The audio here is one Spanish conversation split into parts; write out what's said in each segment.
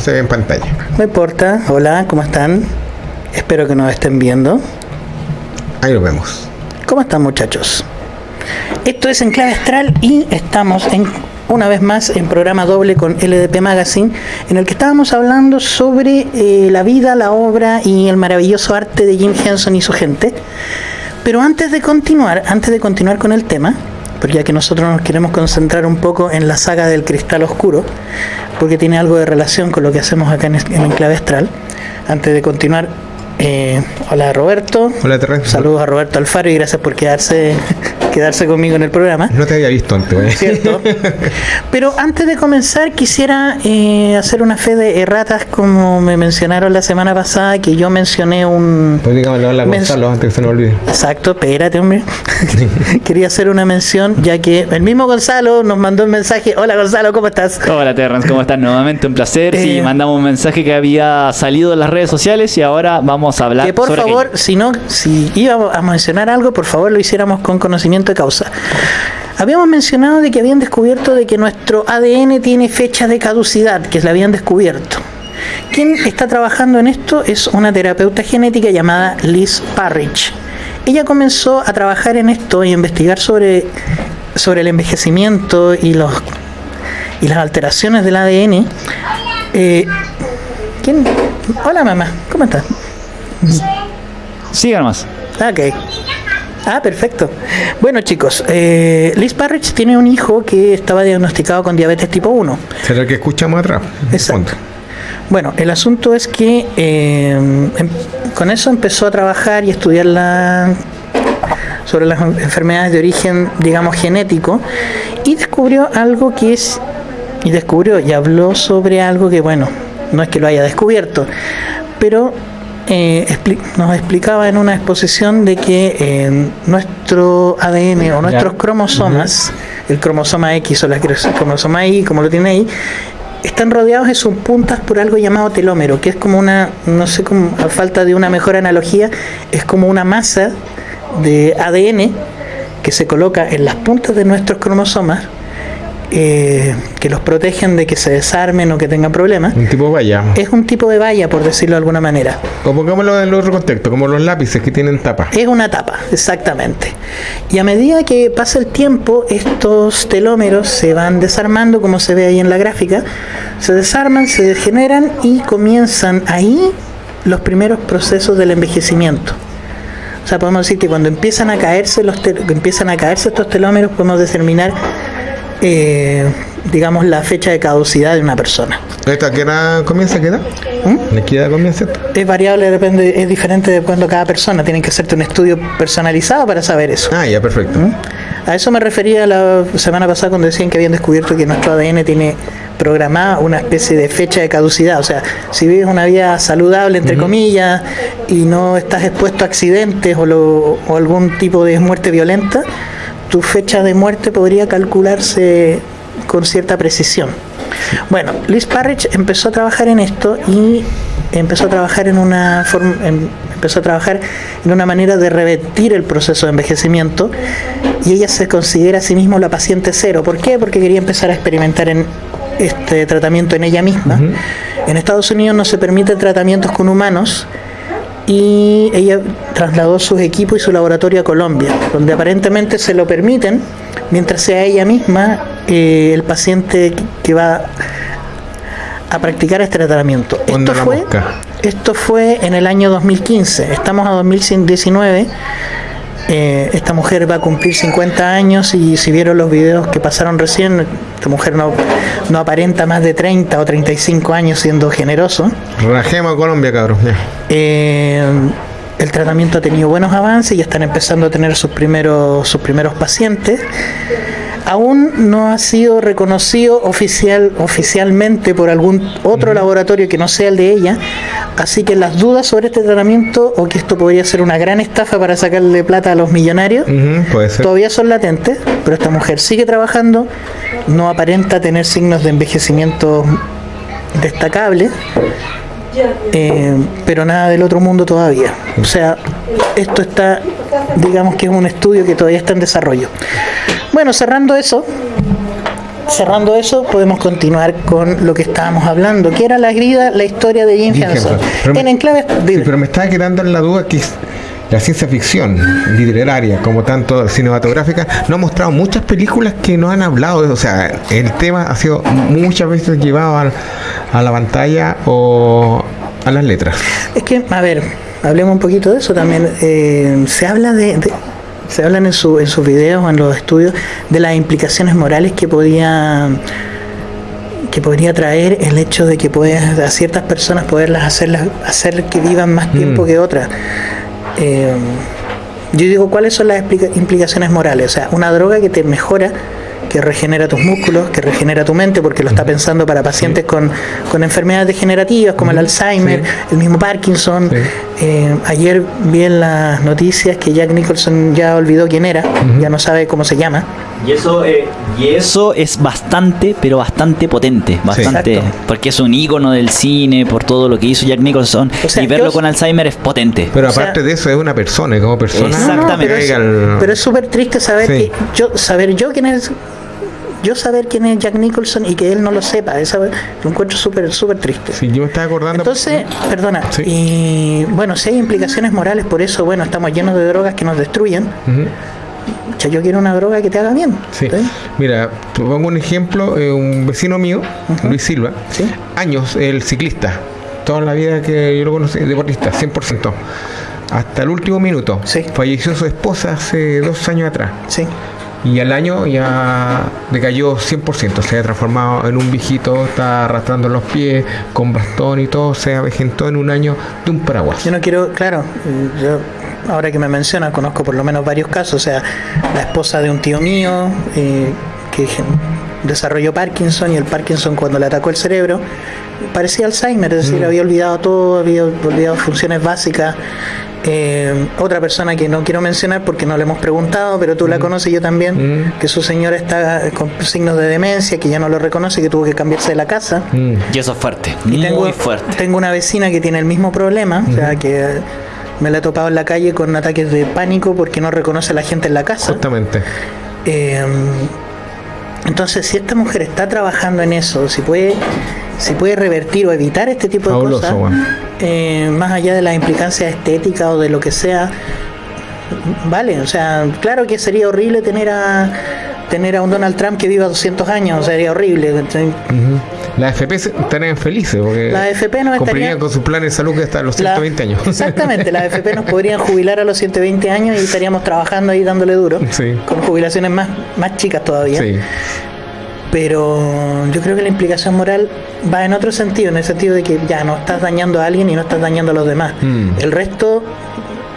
se ve en pantalla. No importa. Hola, ¿cómo están? Espero que nos estén viendo. Ahí lo vemos. ¿Cómo están muchachos? Esto es en clave astral y estamos en una vez más en programa doble con LDP Magazine, en el que estábamos hablando sobre eh, la vida, la obra y el maravilloso arte de Jim Henson y su gente. Pero antes de continuar, antes de continuar con el tema, porque ya que nosotros nos queremos concentrar un poco en la saga del cristal oscuro, porque tiene algo de relación con lo que hacemos acá en, en Enclave Astral, antes de continuar, eh, hola Roberto. Hola Terrence. Saludos a Roberto Alfaro y gracias por quedarse quedarse conmigo en el programa. No te había visto antes, ¿eh? ¿Cierto? Pero antes de comenzar quisiera eh, hacer una fe de erratas como me mencionaron la semana pasada que yo mencioné un... Pues dígame, hola Gonzalo antes que se me olvide. Exacto, espérate hombre. Quería hacer una mención ya que el mismo Gonzalo nos mandó un mensaje. Hola Gonzalo, ¿cómo estás? Hola Terrence, ¿cómo estás? Nuevamente un placer. Sí, Eh, mandamos un mensaje que había salido en las redes sociales y ahora vamos a hablar Que por sobre favor, aquello. si no, si íbamos a mencionar algo, por favor lo hiciéramos con conocimiento de causa. Habíamos mencionado de que habían descubierto de que nuestro ADN tiene fecha de caducidad, que la habían descubierto. Quien está trabajando en esto es una terapeuta genética llamada Liz Parrish. Ella comenzó a trabajar en esto y a investigar sobre, sobre el envejecimiento y los y las alteraciones del ADN. Eh, ¿quién? Hola mamá, ¿cómo estás? Sigan más. Ok. Ah, perfecto. Bueno, chicos, eh, Liz Parrish tiene un hijo que estaba diagnosticado con diabetes tipo 1. ¿Será el que escuchamos atrás? Exacto. Bueno, el asunto es que eh, em- con eso empezó a trabajar y estudiar la, sobre las enfermedades de origen, digamos, genético, y descubrió algo que es, y descubrió y habló sobre algo que, bueno, no es que lo haya descubierto, pero eh, expli- nos explicaba en una exposición de que eh, nuestro ADN o nuestros cromosomas, el cromosoma X o la cros- cromosoma Y, como lo tiene ahí, están rodeados de sus puntas por algo llamado telómero, que es como una, no sé cómo, a falta de una mejor analogía, es como una masa de ADN que se coloca en las puntas de nuestros cromosomas, eh, que los protegen de que se desarmen o que tengan problemas. Un tipo vaya. Es un tipo de valla, por decirlo de alguna manera. O pongámoslo en el otro contexto, como los lápices que tienen tapa. Es una tapa, exactamente. Y a medida que pasa el tiempo, estos telómeros se van desarmando, como se ve ahí en la gráfica, se desarman, se degeneran y comienzan ahí los primeros procesos del envejecimiento. O sea, podemos decir que cuando empiezan a caerse los empiezan a caerse estos telómeros, podemos determinar, eh, digamos, la fecha de caducidad de una persona. ¿Esta qué edad comienza? ¿A qué edad? ¿Mm? ¿De qué edad comienza? Es variable, depende, es diferente de cuando cada persona. Tienen que hacerte un estudio personalizado para saber eso. Ah, ya, perfecto. A eso me refería la semana pasada cuando decían que habían descubierto que nuestro ADN tiene programada una especie de fecha de caducidad. O sea, si vives una vida saludable, entre comillas, y no estás expuesto a accidentes o, lo- o algún tipo de muerte violenta, tu fecha de muerte podría calcularse con cierta precisión. Bueno, Liz Parrish empezó a trabajar en esto y empezó a trabajar en una forma, em- empezó a trabajar en una manera de revertir el proceso de envejecimiento y ella se considera a sí misma la paciente cero. ¿Por qué? Porque quería empezar a experimentar en este tratamiento en ella misma. En Estados Unidos no se permiten tratamientos con humanos y ella trasladó sus equipos y su laboratorio a Colombia, donde aparentemente se lo permiten, mientras sea ella misma eh, el paciente que va a practicar este tratamiento. Esto fue, esto fue en el año 2015, estamos a 2019. Eh, esta mujer va a cumplir 50 años y si vieron los videos que pasaron recién, esta mujer no, no aparenta más de 30 o 35 años siendo generoso. Rajema Colombia, cabrón. Eh, el tratamiento ha tenido buenos avances y están empezando a tener sus primeros, sus primeros pacientes. Aún no ha sido reconocido oficial, oficialmente por algún otro laboratorio que no sea el de ella, así que las dudas sobre este tratamiento o que esto podría ser una gran estafa para sacarle plata a los millonarios todavía son latentes, pero esta mujer sigue trabajando, no aparenta tener signos de envejecimiento destacable, eh, pero nada del otro mundo todavía. O sea, esto está, digamos que es un estudio que todavía está en desarrollo. Bueno, cerrando eso, cerrando eso, podemos continuar con lo que estábamos hablando, que era la grida, la historia de Jim Jim Henson. Henson. Pero En me- enclave, Sí, pero me estaba quedando en la duda que es- la ciencia ficción literaria, como tanto cinematográfica, no ha mostrado muchas películas que no han hablado. de- O sea, el tema ha sido muchas veces llevado a, la pantalla o a las letras. Es que, a ver, hablemos un poquito de eso también. Eh, se habla de, de- se hablan en, su, en sus videos o en los estudios de las implicaciones morales que podía que podría traer el hecho de que puedes a ciertas personas poderlas hacerlas hacer que vivan más tiempo Mm. que otras. Eh, yo digo, ¿cuáles son las implicaciones morales? O sea, una droga que te mejora, que regenera tus músculos, que regenera tu mente, porque lo está pensando para pacientes con, con enfermedades degenerativas como el Alzheimer, Sí. el mismo Parkinson. Sí. Eh, ayer vi en las noticias que Jack Nicholson ya olvidó quién era, ya no sabe cómo se llama. Y eso, eh, y eso es bastante, pero bastante potente. Bastante. Porque es un ícono del cine por todo lo que hizo Jack Nicholson. O sea, y verlo yo- con Alzheimer es potente. Pero O sea- aparte de eso, es una persona, como persona, Exactamente. pero, es, el- pero es súper triste saber Sí. que yo saber yo quién es yo saber quién es Jack Nicholson y que él no lo sepa, esa, lo encuentro súper súper triste. Sí, yo me estaba acordando. Entonces, perdona, Sí. y bueno, si hay implicaciones morales por eso, bueno, estamos llenos de drogas que nos destruyen. O sea, yo quiero una droga que te haga bien. Sí. Mira, te pongo un ejemplo, eh, un vecino mío, Luis Silva, Sí. años, el ciclista, toda la vida que yo lo conocí, deportista, 100%, hasta el último minuto. Sí. Falleció su esposa hace dos años atrás. Sí. Y al año ya decayó 100%, se ha transformado en un viejito, está arrastrando los pies, con bastón y todo, se avejentó en un año de un paraguas. Yo no quiero, claro, yo ahora que me mencionas, conozco por lo menos varios casos, o sea, la esposa de un tío mío eh, que desarrolló Parkinson y el Parkinson cuando le atacó el cerebro parecía Alzheimer, es decir, había olvidado todo, había olvidado funciones básicas. Eh, otra persona que no quiero mencionar porque no le hemos preguntado, pero tú la conoces yo también, Mm. que su señora está con signos de demencia, que ya no lo reconoce, que tuvo que cambiarse de la casa. Mm. Y eso es fuerte. Y muy tengo, fuerte. tengo una vecina que tiene el mismo problema, o sea, que me la he topado en la calle con ataques de pánico porque no reconoce a la gente en la casa. Justamente. Eh, entonces, si esta mujer está trabajando en eso, si puede, si puede revertir o evitar este tipo de cosas, eh, más allá de las implicancias estéticas o de lo que sea, vale, o sea, claro que sería horrible tener a tener a un Donald Trump que viva 200 años, sería horrible. Ujú. Las FP se- estarían felices porque Las FP no cumplirían con su plan de salud que hasta los La- 120 años. Exactamente, las AFP nos podrían jubilar a los 120 años y estaríamos trabajando ahí dándole duro, Sí. con jubilaciones más, más chicas todavía. Sí. Pero yo creo que la implicación moral va en otro sentido, en el sentido de que ya no estás dañando a alguien y no estás dañando a los demás. Mm. El resto,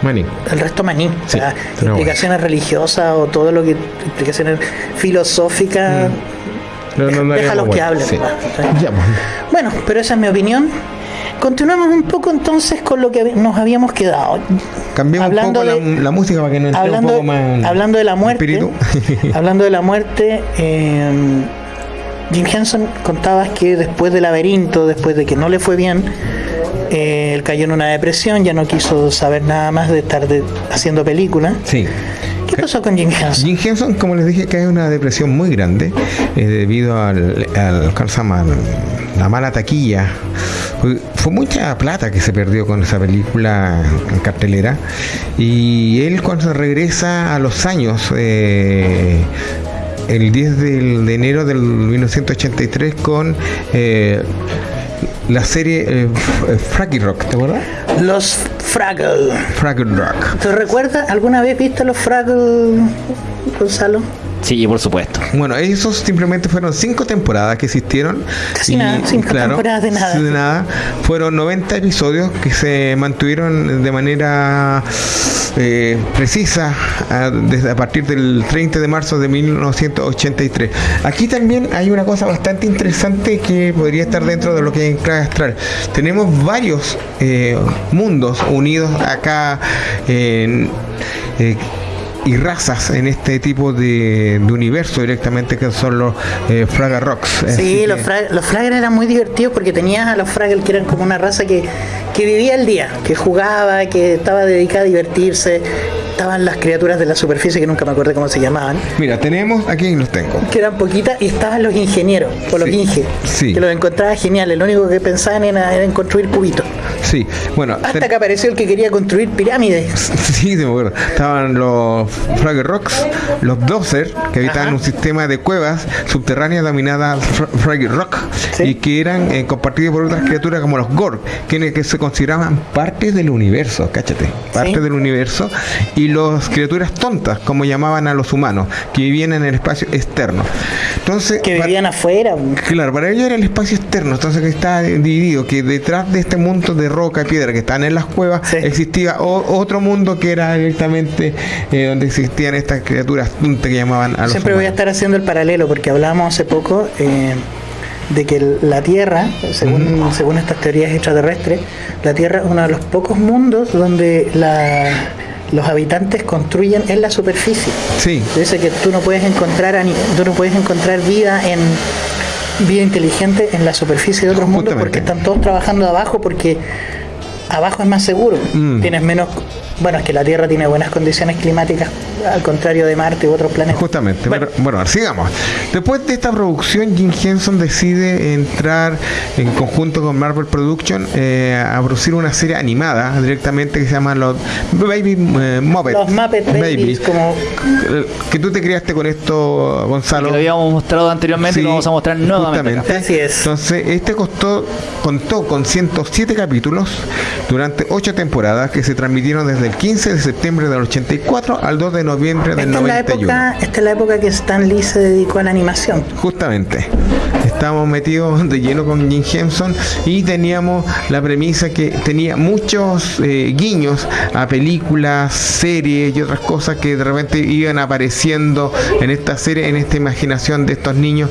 Maní. el resto maní. O sea, implicaciones religiosas o todo lo que implicaciones filosóficas. No, no, no Déjalos haríamos que hablen, Sí. ¿verdad? Ya. Bueno, pero esa es mi opinión. Continuemos un poco entonces con lo que nos habíamos quedado. Cambiemos Hablando un poco de- la, la música para que nos entre un hablando, poco más. hablando de la muerte, espíritu. hablando de la muerte, eh, Jim Henson contabas que después del laberinto, después de que no le fue bien, eh, él cayó en una depresión, ya no quiso saber nada más de estar de- haciendo películas. sí. ¿Qué pasó con Jim Henson? Jim Henson, como les dije, que hay una depresión muy grande eh, debido al, al, ¿cómo se llama? la mala taquilla. Fue, fue mucha plata que se perdió con esa película en cartelera. Y él cuando regresa a los años, eh, el 10 del- de enero del 1983 con eh, la serie eh, Fraggle Rock, ¿te acuerdas? Los Fraggle. Fraggle Rock. ¿Te recuerdas? ¿Alguna vez viste los Fraggle, Gonzalo? Sí, por supuesto. Bueno, esos simplemente fueron cinco temporadas que existieron. Casi nada, cinco temporadas de nada. de nada. Fueron 90 episodios que se mantuvieron de manera eh, precisa a, desde a partir del 30 de marzo de 1983. Aquí también hay una cosa bastante interesante que podría estar dentro de lo que es Clave Astral. Tenemos varios eh, mundos unidos acá en... eh, y razas en este tipo de, de universo directamente que son los eh, Fraga Rocks. Sí, los, Fraggle, los Fraggle eran muy divertidos porque tenías a los Fraggle que eran como una raza que, que vivía el día, que jugaba, que estaba dedicada a divertirse. estaban las criaturas de la superficie que nunca me acordé cómo se llamaban, Mira, tenemos, aquí los tengo. que eran poquitas, y estaban los ingenieros, o los Sí, inge, sí. que los encontraba geniales. Lo único que pensaban era, era en construir cubitos. Sí, bueno, Hasta ten- que apareció el que quería construir pirámides. Sí, me acuerdo. Estaban los Fraggle Rocks, los Dozer, que habitaban Ajá. un sistema de cuevas subterráneas dominadas Fra- Fraggle Rock Sí. y que eran eh, compartidos por otras criaturas como los Gorg, quienes que se consideraban parte del universo, cáchate, parte Sí. del universo, y los criaturas tontas, como llamaban a los humanos, que vivían en el espacio externo. Entonces, Que vivían afuera. Claro, para ellos era el espacio externo, entonces que está dividido, que detrás de este mundo de roca y piedra que están en las cuevas Sí. existía o- otro mundo que era directamente eh, donde existían estas criaturas que llamaban a los Siempre voy a estar haciendo el paralelo porque hablábamos hace poco eh, de que la Tierra, según, según estas teorías extraterrestres, la Tierra es uno de los pocos mundos donde la- los habitantes construyen en la superficie. Sí, Dice que tú no puedes encontrar tú no puedes encontrar vida en vida inteligente en la superficie de otros mundos porque están todos trabajando abajo porque abajo es más seguro. Mm. Tienes menos bueno, es que la Tierra tiene buenas condiciones climáticas al contrario de Marte u otros planetas. Justamente, Bueno. sigamos. Después de esta producción, Jim Henson decide entrar en conjunto con Marvel Production eh, a producir una serie animada directamente que se llama los Baby eh, Muppet Los Muppet Babies, como Eh, Que tú te criaste con esto, Gonzalo. Que lo habíamos mostrado anteriormente y lo vamos a mostrar nuevamente. Así es. Entonces, este costó, contó con 107 capítulos durante 8 temporadas que se transmitieron desde el 15 de septiembre del 84 al 2 de noviembre del esta es, la 91. época, esta es la época que Stan Lee se dedicó a la animación. Justamente. Estamos metidos de lleno con Jim Henson y teníamos la premisa que tenía muchos eh, guiños a películas, series y otras cosas que de repente iban apareciendo en esta serie, en esta imaginación de estos niños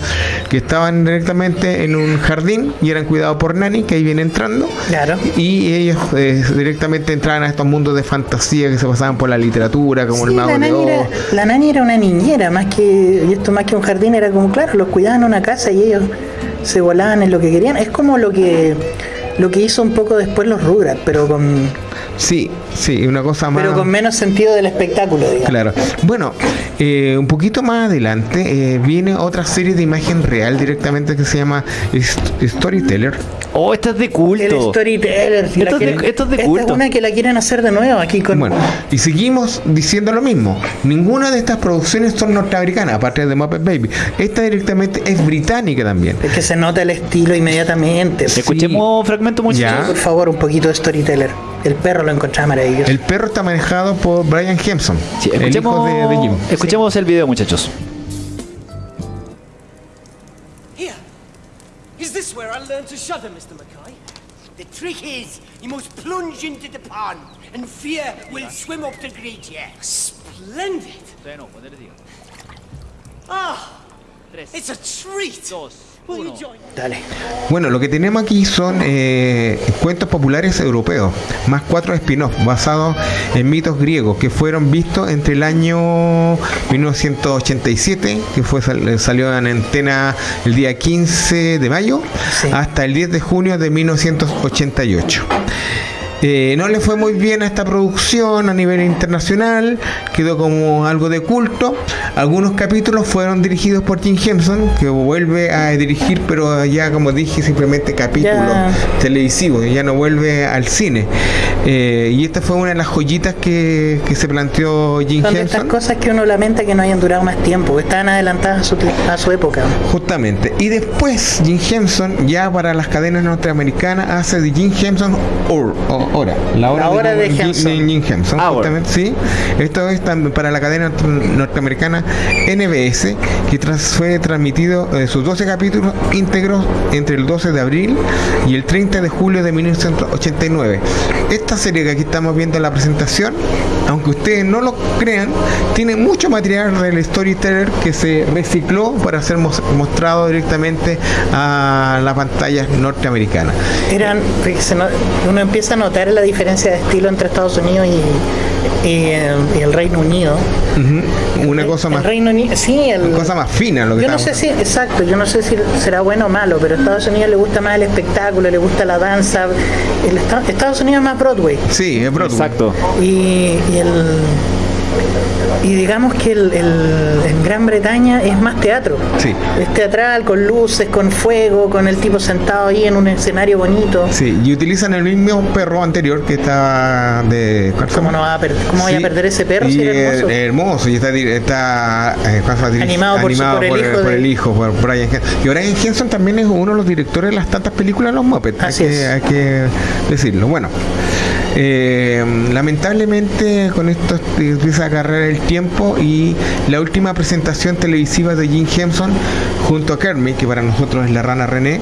que estaban directamente en un jardín y eran cuidados por Nani, que ahí viene entrando. Claro. Y ellos eh, directamente entraban a estos mundos de fantasía que se pasaban por la literatura, como el mago la, nani era, la nani era una niñera, más que, y esto más que un jardín, era como, claro, los cuidaban en una casa y ellos se volaban en lo que querían. Es como lo que lo que hizo un poco después los Rugrats, pero con, Sí, sí, una cosa más. pero con menos sentido del espectáculo, digamos. Claro. Bueno, eh, un poquito más adelante eh, viene otra serie de imagen real directamente que se llama St- Storyteller. Oh, esta es de El culto. storyteller. si Esto de- quieren- esto es de esta culto. es una que la quieren hacer de nuevo aquí con. Bueno, y seguimos diciendo lo mismo. Ninguna de estas producciones son norteamericanas, aparte de Muppet Baby. Esta directamente es británica también. Es que se nota el estilo inmediatamente. Escuchemos fragmento muchachos. Ya. Por favor, un poquito de storyteller. El perro lo encontraba maravilloso. El perro está manejado por Brian Hempson, Sí, el hijo escuchemos, de, de Jim. escuchemos el video, muchachos. Here. Is this where I learned to shudder, Mr. Mackay? The trick is, you must plunge into the pond, and fear will swim up to greet you. Splendid! Ah, it's a treat. Dale. Bueno, lo que tenemos aquí son eh, cuentos populares europeos, más cuatro spin-offs basados en mitos griegos que fueron vistos entre el año 1987, que fue sal- salió en antena el día 15 de mayo, Sí. hasta el 10 de junio de 1988. Eh, no le fue muy bien a esta producción a nivel internacional, quedó como algo de culto. Algunos capítulos fueron dirigidos por Jim Henson, que vuelve a dirigir, pero ya como dije, simplemente capítulos televisivos, ya no vuelve al cine. Eh, y esta fue una de las joyitas que, que se planteó Jim Son de estas Henson. cosas que uno lamenta que no hayan durado más tiempo, que estaban adelantadas a su, a su época. Justamente. Y después Jim Henson, ya para las cadenas norteamericanas, hace de Jim Henson Or- o- Hora. La hora, La hora de Jim- Henson. Jim Henson. Hour. Justamente, sí. Esto es también para la cadena norte- norteamericana NBS, que tras, fue transmitido eh, sus 12 capítulos íntegros entre el 12 de abril y el 30 de julio de 1989. Esta serie que aquí estamos viendo en la presentación, aunque ustedes no lo crean, tiene mucho material del storyteller que se recicló para ser mos- mostrado directamente a la pantalla norteamericana. Eran, uno empieza a notar la diferencia de estilo entre Estados Unidos y, y, eh, el Reino Unido. Una El- cosa el más, Reino Unido, sí, el, una cosa más fina lo que Yo no sé si, exacto, yo no sé si será bueno o malo, pero a Estados Unidos le gusta más el espectáculo, le gusta la danza. El Esta- Estados Unidos es más Broadway. Sí, es Broadway. Exacto. Y, y el, Y digamos que el, el- en Gran Bretaña es más teatro. Sí. Es teatral, con luces, con fuego, con el tipo sentado ahí en un escenario bonito. Sí, y utilizan el mismo perro anterior que estaba de. ¿cuál se ¿Cómo, no va a per- cómo voy a perder ese perro y si era hermoso? hermoso y está, está eh, Animado por su- por el hijo por de- el hijo, por Brian Henson. Y Brian Henson también es uno de los directores de las tantas películas de los Muppets. Así hay, que, es. hay que decirlo. Bueno, eh, lamentablemente con esto empieza a agarrar el tiempo y la última presentación televisiva de Jim Henson junto a Kermit, que para nosotros es la rana René,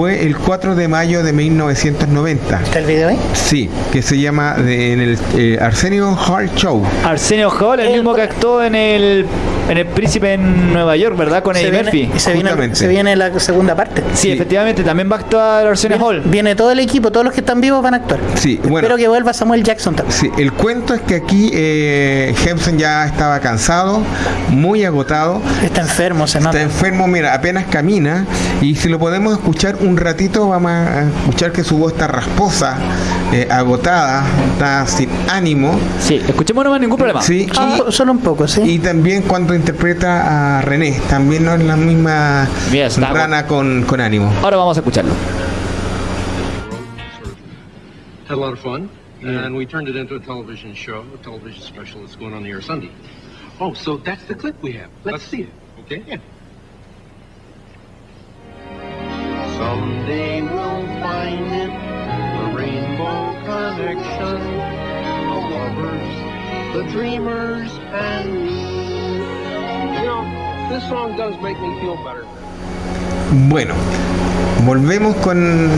fue el 4 de mayo de 1990. ¿Está el video ahí? Sí, que se llama de- en el eh, Arsenio Hall Show. Arsenio Hall, el El- mismo que actuó en el, en el Príncipe en Nueva York, ¿verdad? Con Eddie Murphy. se, viene, se viene la segunda parte. Sí, Sí. efectivamente, también va a actuar Arsenio Hall. Viene todo el equipo, todos los que están vivos van a actuar. Sí, bueno. Espero que vuelva Samuel Jackson también. Sí, el cuento es que aquí eh, Henson ya estaba cansado, muy agotado, Está enfermo, se nota. está enfermo, mira, apenas camina y si lo podemos escuchar un ratito vamos a escuchar que su voz está rasposa, eh, agotada, está sin ánimo. Sí, escuchemos nomás ningún problema. Sí, Ah, y- solo un poco, sí. Y también cuando interpreta a René, también no es la misma Yes, rana con, con ánimo. Ahora vamos a escucharlo. had a lot of fun, and we turned it into a television show, a television special that's going on the air Sunday. Oh, so that's the clip we have. Let's see it. Okay? Yeah. Someday we'll find it, the rainbow connection, the lovers, the dreamers, and me. You know, this song does make me feel better. Bueno, volvemos con,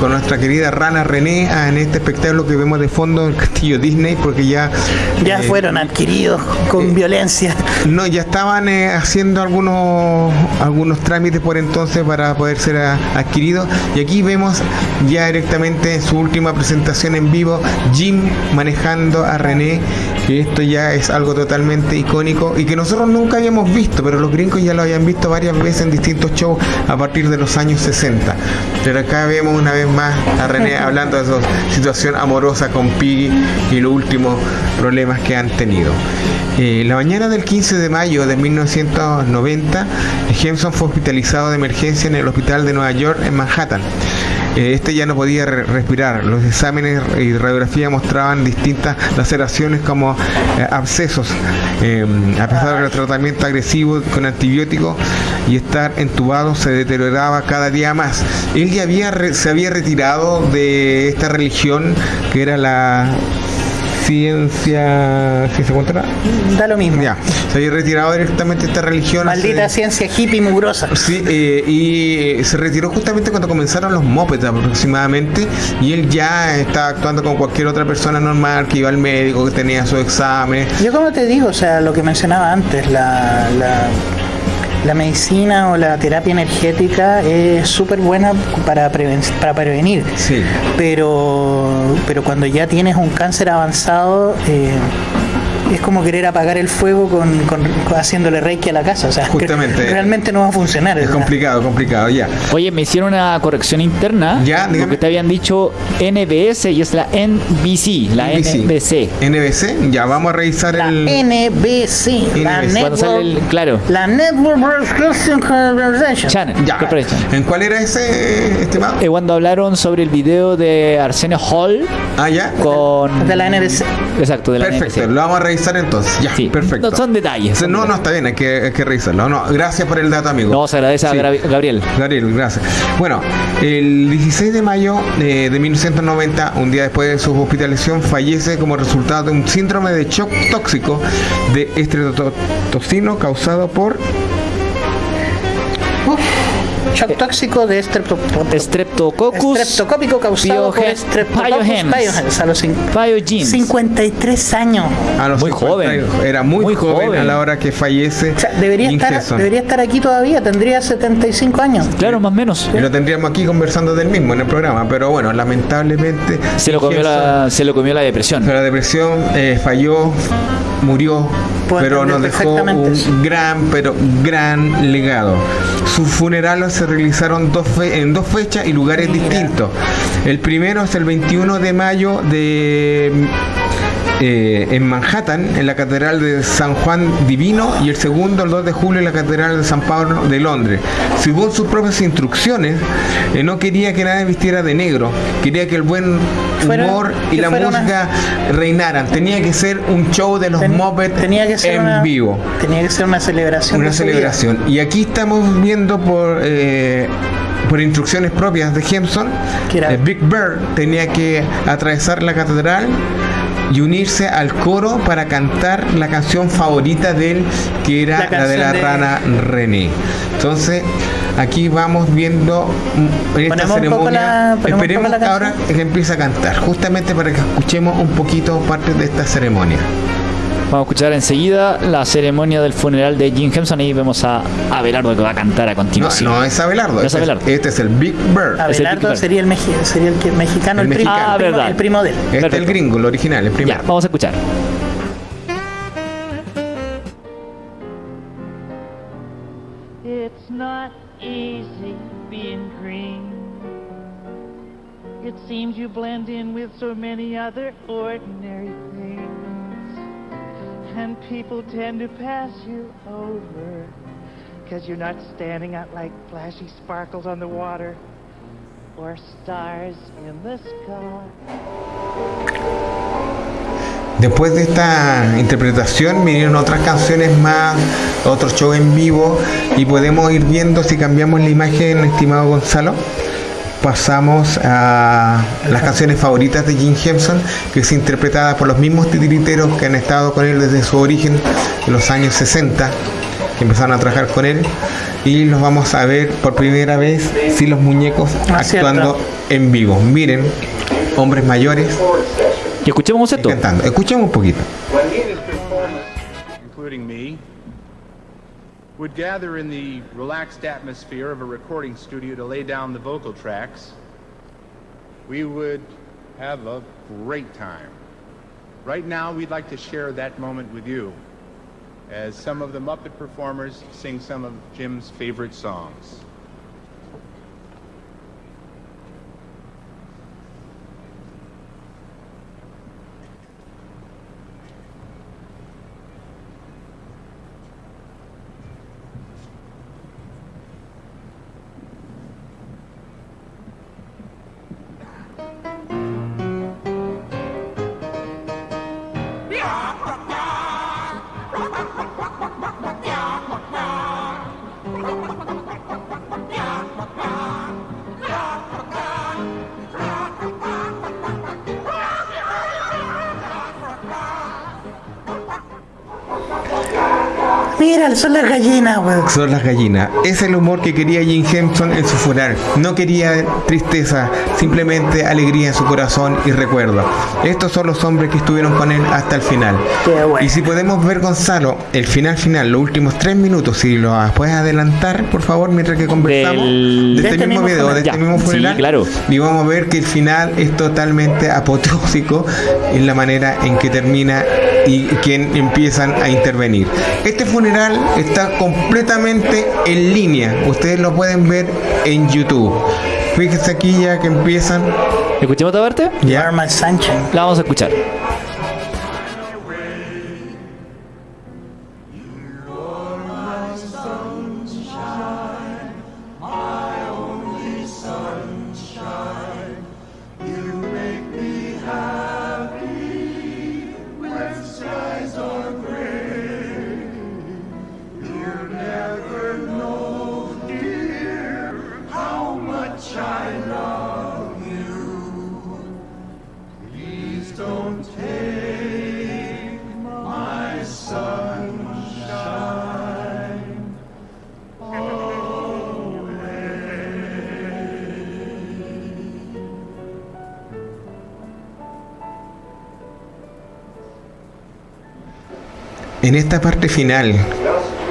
con nuestra querida rana René ah, en este espectáculo que vemos de fondo en el castillo Disney, porque ya. ya eh, fueron adquiridos con violencia. No, ya estaban eh, haciendo algunos algunos trámites por entonces para poder ser ah, adquiridos. Y aquí vemos ya directamente en su última presentación en vivo, Jim manejando a René, que esto ya es algo totalmente icónico y que nosotros nunca habíamos visto, pero los gringos ya lo habían visto varias veces en distintos shows a partir de los años 60. Pero acá vemos una vez más a René hablando de su situación amorosa con Piggy y los últimos problemas que han tenido. Eh, la mañana del 15 de mayo de 1990, Henson fue hospitalizado de emergencia en el hospital de Nueva York en Manhattan. Eh, Este ya no podía re- respirar. Los exámenes y radiografía mostraban distintas laceraciones como eh, abscesos. Eh, a pesar del tratamiento agresivo con antibióticos y estar entubado, se deterioraba cada día más. Él ya había se había retirado de esta religión que era la ciencia. ¿Ciencia cuánto? Da lo mismo. Ya, se había retirado directamente esta religión. Maldita hace- ciencia hippie mugrosa. Sí, eh, y eh, se retiró justamente cuando comenzaron los mopeds aproximadamente y él ya estaba actuando como cualquier otra persona normal que iba al médico, que tenía su examen. Yo como te digo, o sea, lo que mencionaba antes, la, la, la medicina o la terapia energética es súper buena para, preven- para prevenir. Sí. Pero, pero cuando ya tienes un cáncer avanzado, eh, es como querer apagar el fuego con, con- con haciéndole reiki a la casa. O sea, Justamente. realmente no va a funcionar. Es complicado, complicado, ya. Oye, me hicieron una corrección interna. Ya, dígame. Porque te habían dicho NBS y es la NBC, la NBC. NBC, ya vamos a revisar La el... NBC, la NBC. Cuando sale el- Network, claro. la Network Broadcasting Corporation. Channel. Ya. Corporation. ¿En cuál era ese, estimado? Eh, cuando hablaron sobre el video de Arsenio Hall Ah, ya. con... De la NBC. Exacto, de la Perfecto, NBC. lo vamos a revisar entonces. Ya, Sí, perfecto. no, son detalles, son no, no, está bien, hay que, hay que revisarlo. No, gracias por el dato, amigo. No, se agradece a Sí. Gabriel. Gabriel, gracias. Bueno, el 16 de mayo eh, de 1990, un día después de su hospitalización, fallece como resultado de un síndrome de shock tóxico de estreptocino causado por Shock tóxico de streptococcus. Streptococcus Streptocópico causado por biogen- Streptococcus biogens. pyogenes a los cin- Biogenes. 53 años. a los Muy 50 joven. Era muy, Muy joven, joven. a la hora que fallece. O sea, debería estar, debería estar aquí todavía, tendría 75 años. Claro, más o menos. Y lo tendríamos aquí conversando del mismo en el programa, pero bueno, lamentablemente Se lo comió la, se lo comió la depresión. Pero la depresión eh, falló, murió, Puedo pero nos dejó un gran, pero gran legado. Sus funerales se realizaron dos en dos fechas y lugares distintos. El primero es el 21 de mayo de eh, en Manhattan, en la Catedral de San Juan Divino, y el segundo, el 2 de julio, en la Catedral de San Pablo de Londres. Según sus propias instrucciones, eh, no quería que nadie vistiera de negro, quería que el buen humor y la una- música reinaran. Tenía que ser un show de los Ten- Muppets tenía que ser en una, vivo. Tenía que ser una celebración. Una celebración. Y aquí estamos viendo por eh, por instrucciones propias de eh, Big Bird tenía que atravesar la catedral y unirse al coro para cantar la canción favorita de él, que era La la, de la de- rana René. Entonces, aquí vamos viendo mm, en esta Ponemos ceremonia. la- esperemos que ahora que empiece a cantar, justamente para que escuchemos un poquito parte de esta ceremonia. Vamos a escuchar enseguida la ceremonia del funeral de Jim Henson. Ahí vemos a Abelardo que va a cantar a No, continuación. no es Abelardo, No es este, Abelardo. este es el Big Bird. Es el Abelardo Big sería el, sería el, que- mexicano, El el, primo, mexicano. Ah, el primo- verdad. el primo de él. Este es el Perfecto. gringo, el original, el primero. Ya, vamos a escuchar. It's not easy being green. It seems you blend in with so many other ordinary things. And people tend to pass you over. Because you're not standing out like flashy sparkles on the water or stars in the sky. Después de esta interpretación vinieron otras canciones más, otro show en vivo y podemos ir viendo si cambiamos la imagen, estimado Gonzalo. Pasamos a las canciones favoritas de Jim Henson, que es interpretada por los mismos titiriteros que han estado con él desde su origen en los años 60, que empezaron a trabajar con él. Y los vamos a ver por primera vez, si los muñecos Ah, actuando cierto. en vivo. Miren, hombres mayores Y escuchemos esto. cantando. Escuchemos un poquito. Would gather in the relaxed atmosphere of a recording studio to lay down the vocal tracks, we would have a great time. Right now, we'd like to share that moment with you as some of the Muppet performers sing some of Jim's favorite songs. it's a las gallinas, weón. Son las gallinas. Es el humor que quería Jim Henson en su funeral. No quería tristeza, simplemente alegría en su corazón y recuerdo. Estos son los hombres que estuvieron con él hasta el final. Qué bueno. Y si podemos ver, Gonzalo, el final final, los últimos tres minutos, si lo puedes adelantar, por favor, mientras que conversamos Del- de De este, este mismo mismo video, de funeral. este Ya, mismo sí, funeral. claro. Y vamos a ver que el final es totalmente apoteósico en la manera en que termina y quien empiezan a intervenir. Este funeral está completamente en línea. Ustedes lo pueden ver en YouTube. Fíjense aquí ya que empiezan. ¿Escuchemos esta parte? My sunshine. La vamos a escuchar. En esta parte final,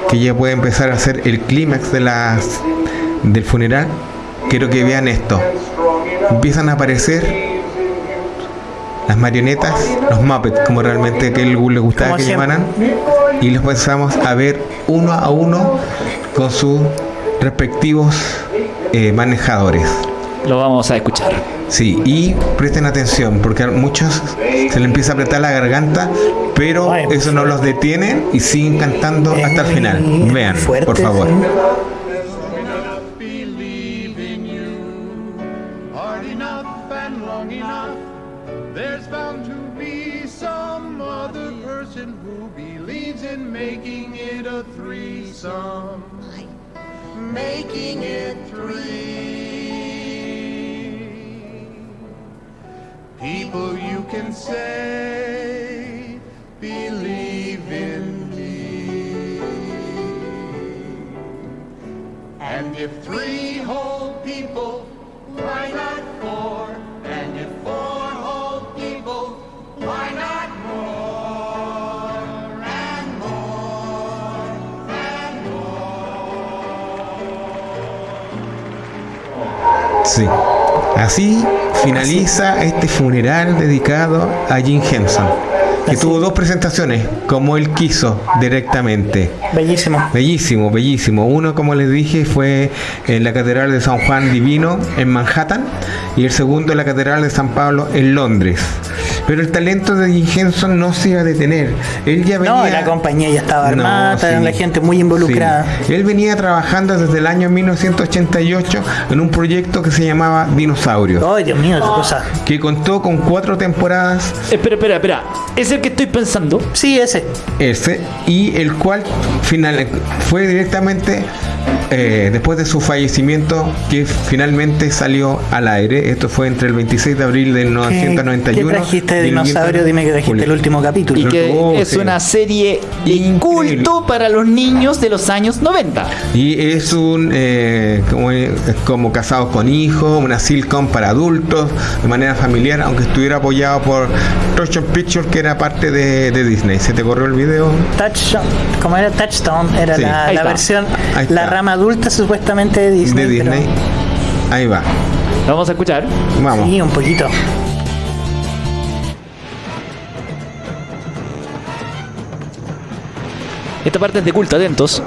que ya puede empezar a ser el clímax de las del funeral, quiero que vean esto. Empiezan a aparecer las marionetas, los Muppets, como realmente que le gustaba que llamaran, y los empezamos a ver uno a uno con sus respectivos eh, manejadores. Lo vamos a escuchar. Sí, y presten atención, porque a muchos se le empieza a apretar la garganta, pero eso no los detiene y siguen cantando hasta el final. Vean, por favor. A Jim Henson, que Así. tuvo dos presentaciones, como él quiso directamente. Bellísimo. Bellísimo, bellísimo. Uno, como les dije, fue en la Catedral de San Juan Divino en Manhattan y el segundo en la Catedral de San Pablo en Londres. Pero el talento de Jim Henson no se iba a detener. Él ya venía... No, la compañía ya estaba armada, No, sí. la gente muy involucrada. Sí. Él venía trabajando desde el año 1988 en un proyecto que se llamaba Dinosaurios, Ay, Dios mío, qué cosa. que contó con cuatro temporadas Espera, espera, espera. Es el que estoy pensando. Sí, ese. ese y el cual final fue directamente eh, después de su fallecimiento que finalmente salió al aire. Esto fue entre el 26 de abril del ¿Qué, 991. ¿Qué trajiste de y el 20 dinosaurio? Dime que trajiste el último capítulo. Y que Oh, es sí. una serie de culto para los niños de los años 90. Y es un eh, como, como casados con hijos, una sitcom para adultos, de manera familiar, aunque estuviera apoyado por Motion Picture, que era parte de, de Disney. ¿Se te corrió el video? Touchstone, como era Touchstone, era Sí. la, versión, la rama adulta supuestamente de Disney. de pero- Disney. Ahí va. Lo vamos a escuchar. Vamos. Sí, un poquito. Esta parte es de culto, atentos.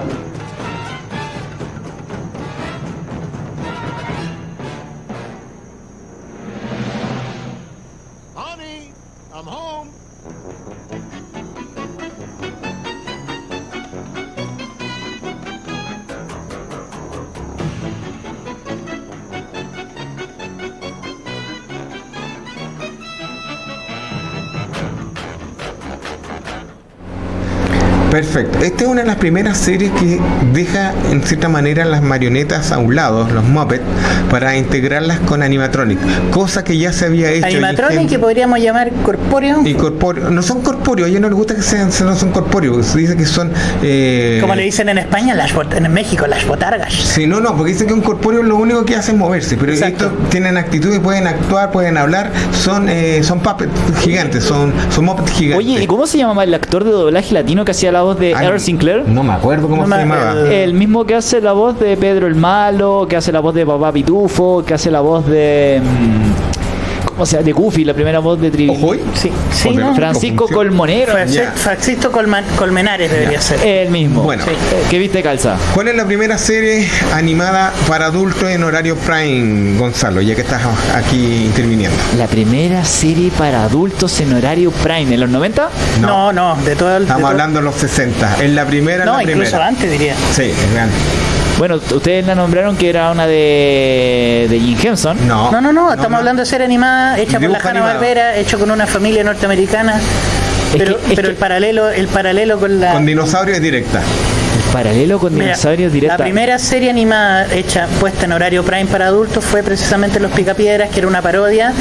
Perfecto. Esta es una de las primeras series que deja en cierta manera las marionetas a un lado, los Muppets, para integrarlas con animatronic, cosa que ya se había hecho. Animatronic que podríamos llamar corpóreo. y corpóreo. No son corpóreos, a ellos no les gusta que sean, no son corpóreos, se dice que son... eh, Como le dicen en España, las en México, las botargas. Sí, no, no, porque dicen que un corpóreo lo único que hace es moverse, pero Exacto. estos tienen actitudes, pueden actuar, pueden hablar, son eh, son puppets gigantes, son, son Muppets gigantes. Oye, ¿y cómo se llamaba el actor de doblaje latino que hacía la voz de Earl Sinclair? No me acuerdo cómo No se me llamaba. El mismo que hace la voz de Pedro el Malo, que hace la voz de Papá Pitufo, que hace la voz de. mm, ¿Cómo se llama? De Goofy, la primera voz de Trivi. Ojo, ¿eh? Sí, sí. Francisco. Colmonero. Francisco Colman- Colmenares debería ser. El mismo. Bueno. Sí. ¿Qué viste, Calza? ¿Cuál es la primera serie animada para adultos en horario prime, Gonzalo? Ya que estás aquí interviniendo. La primera serie para adultos en horario prime, ¿en los 90? No, no, de todo el. de Estamos todo- hablando de los 60. Es la primera, No, la incluso primera. antes diría. Sí, es grande. Bueno, ustedes la nombraron que era una de, de Jim Henson. No, No, no, no, estamos hablando de serie animada, hecha por la Hanna animado. Barbera, hecho con una familia norteamericana. Es Pero, que- el paralelo, el paralelo con la. Con dinosaurio es directa. Paralelo con Mira, dinosaurios directa. La primera serie animada hecha, puesta en horario prime para adultos, fue precisamente Los Picapiedras, que era una parodia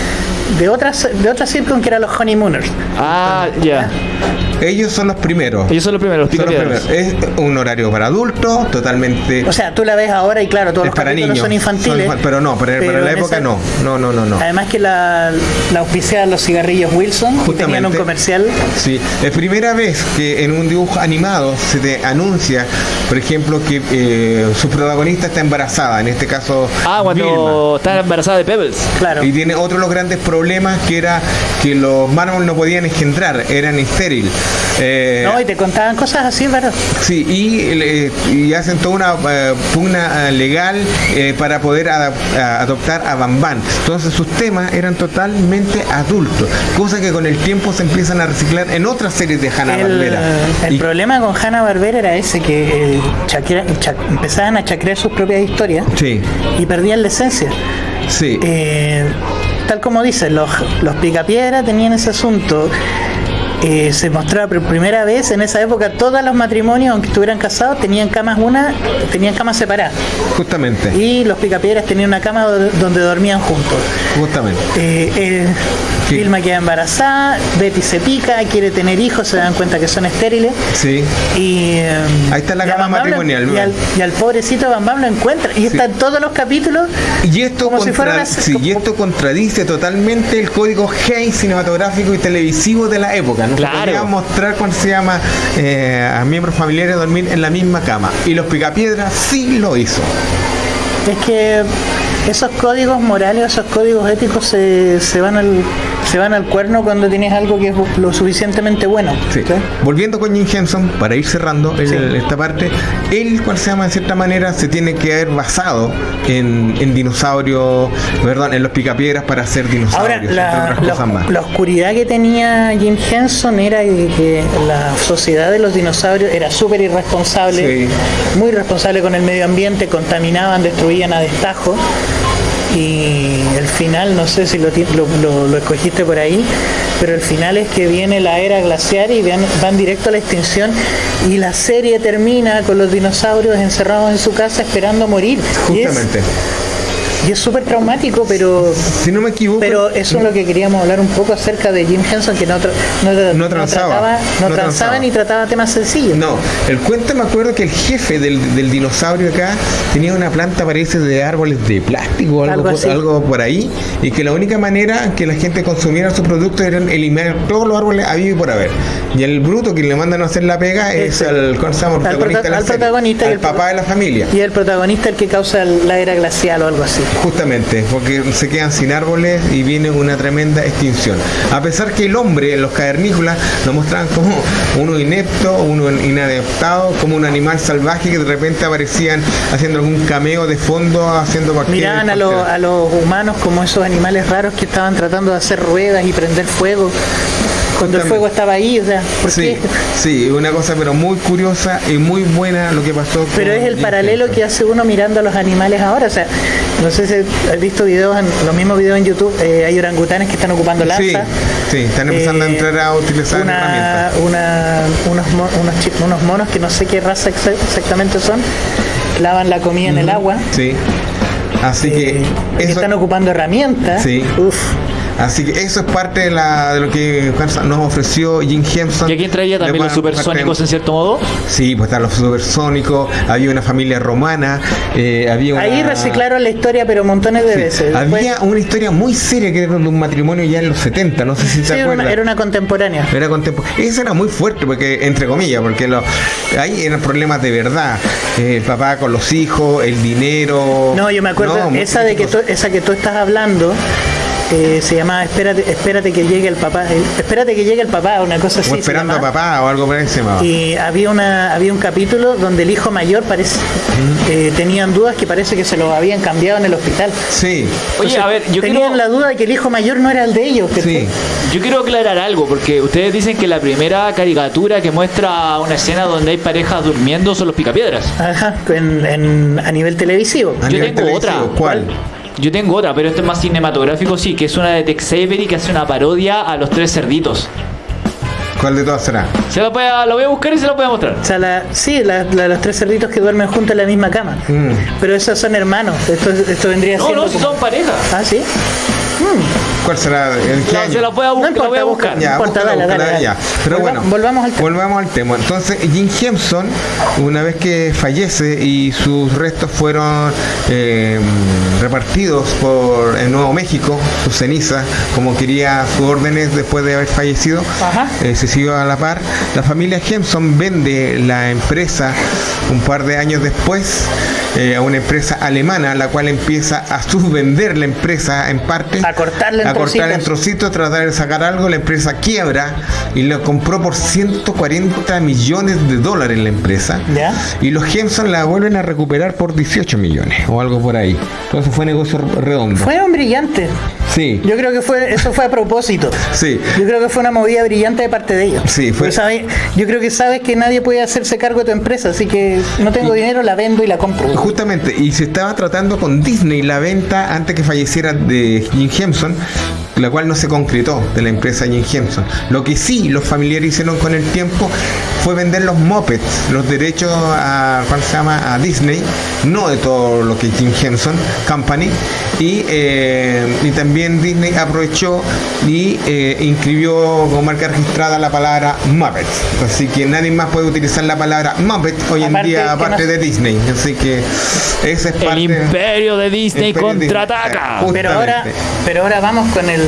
de otras de otra sitcom que era Los Honeymooners. Ah, ya. Ellos son los primeros. Ellos son los primeros, los Son los picapiedras. primeros. Es un horario para adultos, totalmente. O sea, tú la ves ahora y claro, todos es los para niños. son infantiles. Son- pero no, pero, pero en la época esa- no. No, no, no, no. Además que la, la auspiciaban los cigarrillos Wilson, que tenían un Justamente. comercial. Sí, es primera vez que en un dibujo animado se te anuncia por ejemplo, que eh, su protagonista está embarazada, en este caso Ah, cuando Vilma. está embarazada de Pebbles. Claro. Y tiene otro de los grandes problemas que era que los mármoles no podían engendrar, eran estéril. Eh, No, y te contaban cosas así, ¿verdad? Sí, y, y hacen toda una eh, pugna eh, legal para poder a- adoptar a Bambán. Entonces sus temas eran totalmente adultos, cosa que con el tiempo se empiezan a reciclar en otras series de Hanna El, Barbera. el problema con Hanna Barbera era ese, que empezaban a chacrear sus propias historias Sí, y perdían la esencia. sí. Eh, tal como dicen, los, los picapiedra tenían ese asunto. Eh, se mostraba por primera vez en esa época todos los matrimonios, aunque estuvieran casados, tenían camas una, tenían camas separadas. Justamente, Y los picapiedras tenían una cama do- donde dormían juntos. justamente. Eh, eh, Sí. Vilma queda embarazada, Betty se pica, quiere tener hijos, se dan cuenta que son estériles. Sí. Y, eh, Ahí está la cama lo- matrimonial, Y al, y al pobrecito Bam Bam lo encuentra. Y están todos los capítulos. Y esto, Como si contra- sí, y esto contradice totalmente el código Hayes cinematográfico y televisivo de la época. No Claro. se podía mostrar cuando se llama eh, a miembros familiares dormir en la misma cama. Y los picapiedras sí lo hizo. Es que esos códigos morales, esos códigos éticos se, se van al se van al cuerno cuando tienes algo que es lo suficientemente bueno. Sí. ¿sí? Volviendo con Jim Henson, para ir cerrando el- Sí. esta parte, él, cual se llama de cierta manera, se tiene que haber basado en, en dinosaurios, perdón, en los picapiedras para hacer Ahora, dinosaurios, entre la, la- más. la oscuridad que tenía Jim Henson era que, que la sociedad de los dinosaurios era súper irresponsable, Sí. muy responsable con el medio ambiente, contaminaban, destruían a destajo. Y el final, no sé si lo, lo, lo- escogiste por ahí, pero el final es que viene la era glaciar y van, directo a la extinción y la serie termina con los dinosaurios encerrados en su casa esperando morir. Justamente. Y es súper traumático, pero Si no me equivoco, pero eso es lo que queríamos hablar un poco acerca de Jim Henson, que no, tra- no, No transaba, trataba, no no transaba transaba. ni trataba temas sencillos. No, el cuento me acuerdo que el jefe del, del dinosaurio acá tenía una planta, parece, de árboles de plástico o algo, Algo por, algo por ahí, y que la única manera que la gente consumiera sus productos era eliminar todos los árboles habidos y por haber. Y el bruto que le mandan a hacer la pega es Ese. al, protagonista prota- al protagonista al el- papá de la familia. Y el protagonista el que causa la era glacial o algo así. Justamente, porque se quedan sin árboles y viene una tremenda extinción. A pesar que el hombre, los cavernícolas, lo mostraban como uno inepto, uno inadaptado, como un animal salvaje que de repente aparecían haciendo algún cameo de fondo, haciendo cualquier... Miraban a, los- a los humanos como esos animales raros que estaban tratando de hacer ruedas y prender fuego cuando el fuego estaba ahí. O sea, ¿por Sí, qué? sí, una cosa pero muy curiosa y muy buena lo que pasó. Pero es el paralelo que hace uno mirando a los animales ahora. O sea, no sé si has visto videos, en, los mismos videos en YouTube, eh, hay orangutanes que están ocupando lanzas. Sí, sí, están empezando a Eh, entrar a utilizar una, herramientas. una- unos, unos, unos monos que no sé qué raza exa- exactamente son, lavan la comida en el agua. Sí. Así que eh, que eso, están ocupando herramientas. Sí. Uf, Así que eso es parte de, la, de lo que nos ofreció Jim Henson. Y aquí entraría De también los supersónicos en cierto modo. Sí, pues están los supersónicos, había una familia romana, eh, había una... ahí reciclaron la historia, pero montones de Sí, veces. Después- Había una historia muy seria que era de un matrimonio ya en los 70, no sé si te sí, una, era una contemporánea. Era contempo- Eso era muy fuerte, porque entre comillas, porque lo, ahí eran problemas de verdad. Eh, el papá con los hijos, el dinero. No, yo me acuerdo, No, esa de que tú, esa que tú estás hablando eh, se llamaba Espérate, espérate que llegue el papá, espérate que llegue el papá, una cosa así. o esperando a papá o algo por llamaba. Y había una había un capítulo donde el hijo mayor parece eh, tenían dudas que parece que se lo habían cambiado en el hospital. Sí, Oye, a ver, yo tenían quiero, la duda de que el hijo mayor no era el de ellos. que sí. yo quiero aclarar algo, porque ustedes dicen que la primera caricatura que muestra una escena donde hay parejas durmiendo son los picapiedras. Ajá, en- en- a nivel televisivo. A Yo nivel tengo otra. televisivo, ¿Cuál? Yo tengo otra, pero esto es más cinematográfico, sí, que es una de Tex Avery que hace una parodia a los tres cerditos. ¿Cuál de todas será? Se la, voy a, la voy a buscar y se la voy a mostrar. O sea, la, sí, la- la- los tres cerditos que duermen juntos en la misma cama. Mm. Pero esos son hermanos. Esto, esto vendría No, siendo. no, como- son parejas. Ah, sí. ¿Cuál será? ¿En qué No, año? se la voy a, No importa, voy a buscar. busca. Ya, importa, búscala, dale, ya. Pero Volva- bueno, volvamos al tema. Volvamos al tema. Entonces, Jim Henson, una vez que fallece y sus restos fueron eh, repartidos por el Nuevo México, sus cenizas, como quería sus órdenes después de haber fallecido, eh, se siguió a la par. La familia Henson vende la empresa un par de años después eh, a una empresa alemana, la cual empieza a subvender la empresa en parte, A cortarle en a cortar en trocitos. trocitos, tratar de sacar algo, la empresa quiebra y lo compró por 140 millones de dólares la empresa. ¿Ya? Y los Henson la vuelven a recuperar por 18 millones o algo por ahí. Entonces fue negocio redondo. Fueron brillantes. Sí, Yo creo que fue eso fue a propósito. sí. Yo creo que fue una movida brillante de parte de ellos. Sí, fue- yo creo que sabes que nadie puede hacerse cargo de tu empresa, así que no tengo dinero, la vendo y la compro. Justamente, y se estaba tratando con Disney la venta antes que falleciera de Jim Henson, la cual no se concretó de la empresa Jim Henson. Lo que sí los familiares hicieron con el tiempo fue vender los mopeds, los derechos a, ¿cuál se llama? a Disney, no de todo lo que Jim Henson Company, y, eh, y también Disney aprovechó y eh, inscribió como marca registrada la palabra Muppets. Así que nadie más puede utilizar la palabra Muppet hoy en Aparte día, aparte no- de Disney. Así que esa es parte. El imperio de Disney contraataca. Justamente. Pero ahora, pero ahora vamos con el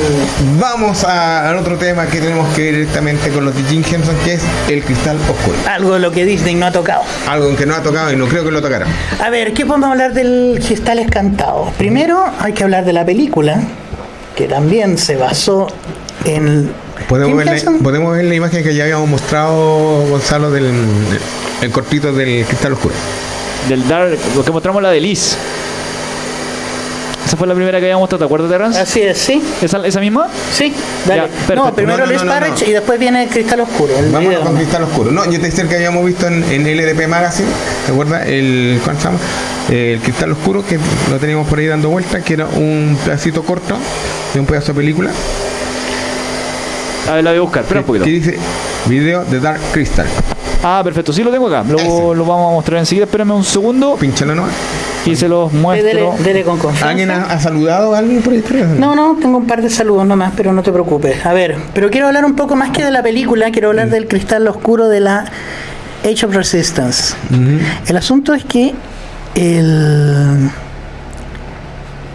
Vamos a- al otro tema que tenemos que ver directamente con los de Jim Henson, que es el cristal oscuro. algo de lo que Disney no ha tocado. Algo en que no ha tocado y no creo que lo tocara. A ver, ¿qué podemos hablar del Cristal Escantado? Primero hay que hablar de la película, que también se basó en... Podemos ver, la, podemos ver la imagen que ya habíamos mostrado, Gonzalo, del el cortito del cristal oscuro. Del Dark, lo que mostramos la de Liz. Esa fue la primera que habíamos mostrado, ¿te acuerdas, Terrence? Así es, ¿sí? ¿Esa, esa misma? Sí, dale. Ya, no, primero No, no, Luis no, no, Parrish no. y después viene el Cristal Oscuro. el Vámonos video. con cristal oscuro. No, yo te decía el que habíamos visto en, en LDP Magazine, ¿te acuerdas? El, ¿cuál se llama? El cristal oscuro, que lo teníamos por ahí dando vueltas, que era un pedacito corto de un pedazo de película. A ver, la voy a buscar, espera un poquito. que dice video de Dark Crystal. Ah, perfecto, sí lo tengo acá. Lo, lo vamos a mostrar enseguida. Espérame un segundo Pinchalo nomás. y se los muestro. dele, dele con confianza. ¿Alguien ha, ha saludado a alguien por ahí? No, no, tengo un par de saludos nomás, pero no te preocupes. A ver, pero quiero hablar un poco más que de la película, quiero hablar del cristal oscuro de la Age of Resistance. El asunto es que el,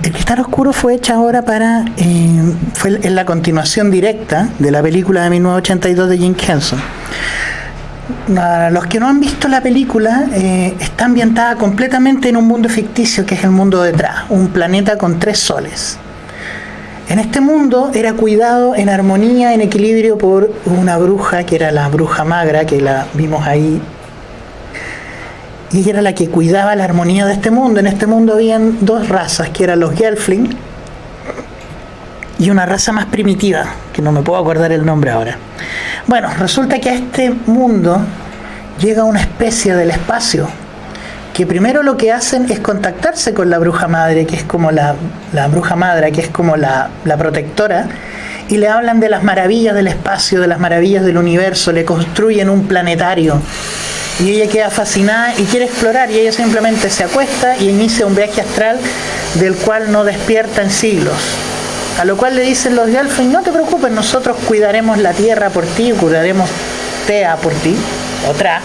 el cristal oscuro fue hecha ahora para. eh, fue en la continuación directa de la película de 1982 de Jim Henson. Los que no han visto la película, eh, está ambientada completamente en un mundo ficticio que es el mundo detrás, un planeta con tres soles. En este mundo era cuidado en armonía, en equilibrio por una bruja que era la bruja magra, que la vimos ahí. Y ella era la que cuidaba la armonía de este mundo. En este mundo habían dos razas, que eran los Gelfling y una raza más primitiva, que no me puedo acordar el nombre ahora. Bueno, resulta que a este mundo llega una especie del espacio que primero lo que hacen es contactarse con la bruja madre, que es como la, la bruja madre, que es como la, la protectora, y le hablan de las maravillas del espacio, de las maravillas del universo, le construyen un planetario. Y ella queda fascinada y quiere explorar, y ella simplemente se acuesta y inicia un viaje astral del cual no despierta en siglos. A lo cual le dicen los Gelfling, no te preocupes, nosotros cuidaremos la tierra por ti, cuidaremos Tea por ti, otra.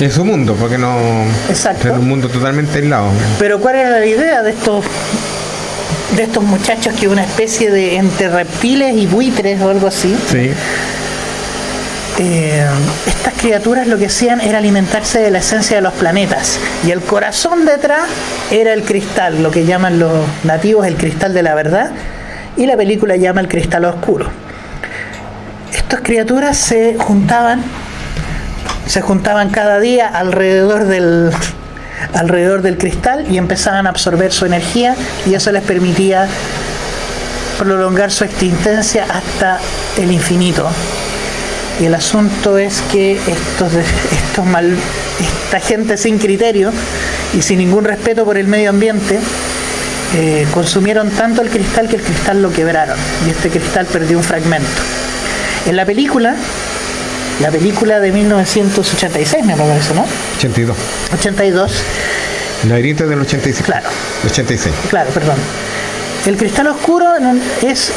En su mundo, porque no. Exacto. Era un mundo totalmente aislado. Pero ¿cuál era la idea de estos de estos muchachos que una especie de entre reptiles y buitres o algo así? Sí. Eh, estas criaturas lo que hacían era alimentarse de la esencia de los planetas y el corazón detrás era el cristal, lo que llaman los nativos el cristal de la verdad y la película llama el cristal oscuro. Estas criaturas se juntaban, se juntaban cada día alrededor del alrededor del cristal y empezaban a absorber su energía y eso les permitía prolongar su existencia hasta el infinito. Y el asunto es que estos, estos mal, esta gente sin criterio y sin ningún respeto por el medio ambiente eh, consumieron tanto el cristal que el cristal lo quebraron y este cristal perdió un fragmento. En la película, la película de 1986 me parece, ¿no? 82. 82, Laberinto del 85. Claro. 86. Claro, perdón. El cristal oscuro es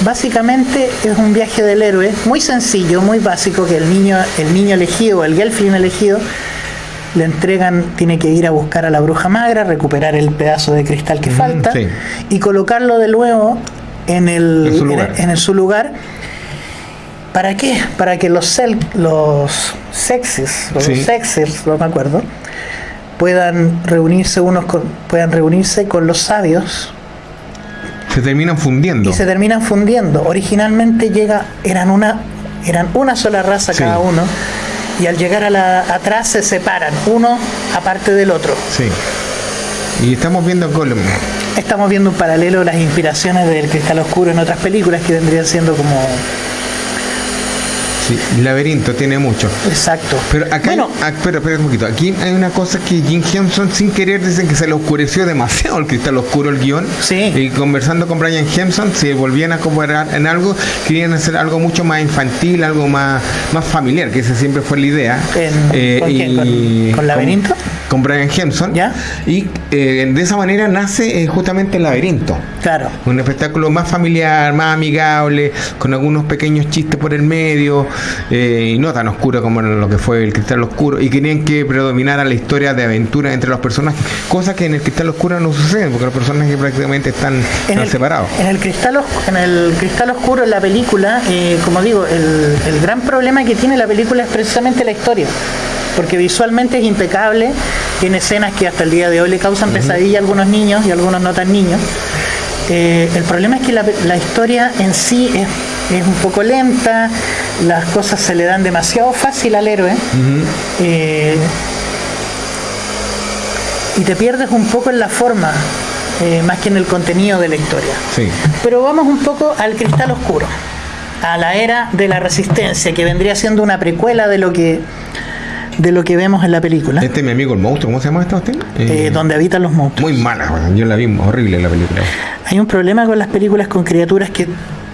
básicamente es un viaje del héroe muy sencillo, muy básico que el niño el niño elegido, el Gelfling elegido le entregan tiene que ir a buscar a la bruja magra, recuperar el pedazo de cristal que falta sí. y colocarlo de nuevo en el En su lugar. en- en su lugar ¿Para qué? Para que los, cel- los sexes, los Sí. sexes, no me acuerdo, puedan reunirse unos con, puedan reunirse con los sabios Se terminan fundiendo. y se terminan fundiendo. Originalmente llega, eran una, eran una sola raza Sí. cada uno, y al llegar a la, atrás se separan, uno aparte del otro. Sí. Y estamos viendo Golem. Estamos viendo un paralelo las inspiraciones del Cristal Oscuro en otras películas que vendrían siendo como Sí. Laberinto tiene mucho. exacto. Pero acá, bueno, ah, espera, espera un poquito. Aquí hay una cosa que Jim Henson sin querer dicen que se le oscureció demasiado el cristal oscuro el guion. Sí. Y conversando con Brian Henson, se volvían a comparar en algo, querían hacer algo mucho más infantil, algo más, más familiar, que esa siempre fue la idea. En- ¿con quién? ¿Con- con Laberinto? Con, Brian Henson. ¿Ya? Y eh, de esa manera nace eh, justamente el laberinto. claro. Un espectáculo más familiar, más amigable, con algunos pequeños chistes por el medio, eh, y no tan oscuro como lo que fue el Cristal Oscuro, y querían que predominara la historia de aventura entre los personajes, cosa que en el Cristal Oscuro no sucede, porque los personajes prácticamente están, En están el, separados. en el cristal en el cristal oscuro en la película, eh, como digo, el, el gran problema que tiene la película es precisamente la historia. Porque visualmente es impecable, tiene escenas que hasta el día de hoy le causan pesadilla a algunos niños y a algunos no tan niños. Eh, el problema es que la, la historia en sí es, es un poco lenta, las cosas se le dan demasiado fácil al héroe. Eh, y te pierdes un poco en la forma, eh, más que en el contenido de la historia. Sí. Pero vamos un poco al cristal oscuro, a la era de la resistencia, que vendría siendo una precuela de lo que de lo que vemos en la película, Este es mi amigo el monstruo, ¿cómo se llama esta usted? eh, donde habitan los monstruos. Muy mala, yo la vi horrible la película. Hay un problema con las películas con criaturas que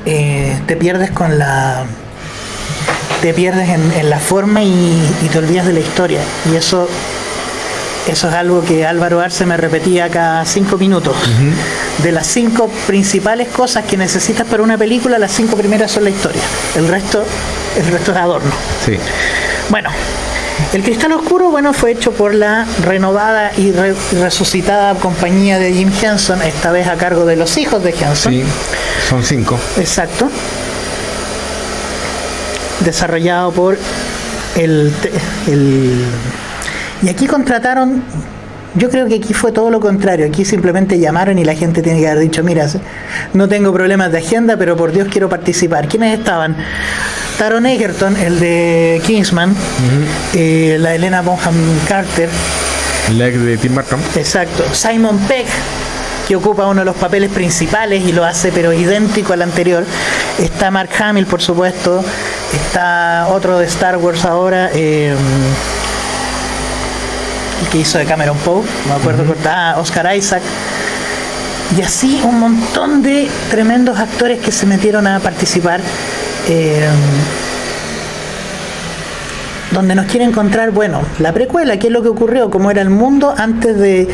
eh, te pierdes con la te pierdes en, en la forma y, y te olvidas de la historia y eso eso es algo que Álvaro Arce me repetía cada cinco minutos. De las cinco principales cosas que necesitas para una película, las cinco primeras son la historia. El resto, el resto es adorno. Sí. Bueno, el Cristal Oscuro, bueno, fue hecho por la renovada y re- resucitada compañía de Jim Henson, esta vez a cargo de los hijos de Henson. Sí, son cinco. Exacto. Desarrollado por el, el... Y aquí contrataron... Yo creo que aquí fue todo lo contrario. Aquí simplemente llamaron y la gente tiene que haber dicho, mira, no tengo problemas de agenda, pero por Dios quiero participar. ¿Quiénes estaban? Taron Egerton, el de Kingsman, eh, la Elena Bonham Carter, La de Tim Burton. Exacto. Simon Peck, que ocupa uno de los papeles principales y lo hace pero idéntico al anterior. Está Mark Hamill, por supuesto. Está otro de Star Wars ahora. eh, el que hizo de Cameron Poe, no me acuerdo. Ah, Oscar Isaac. Y así un montón de tremendos actores que se metieron a participar. Eh, donde nos quiere encontrar, bueno, la precuela, qué es lo que ocurrió, cómo era el mundo antes de...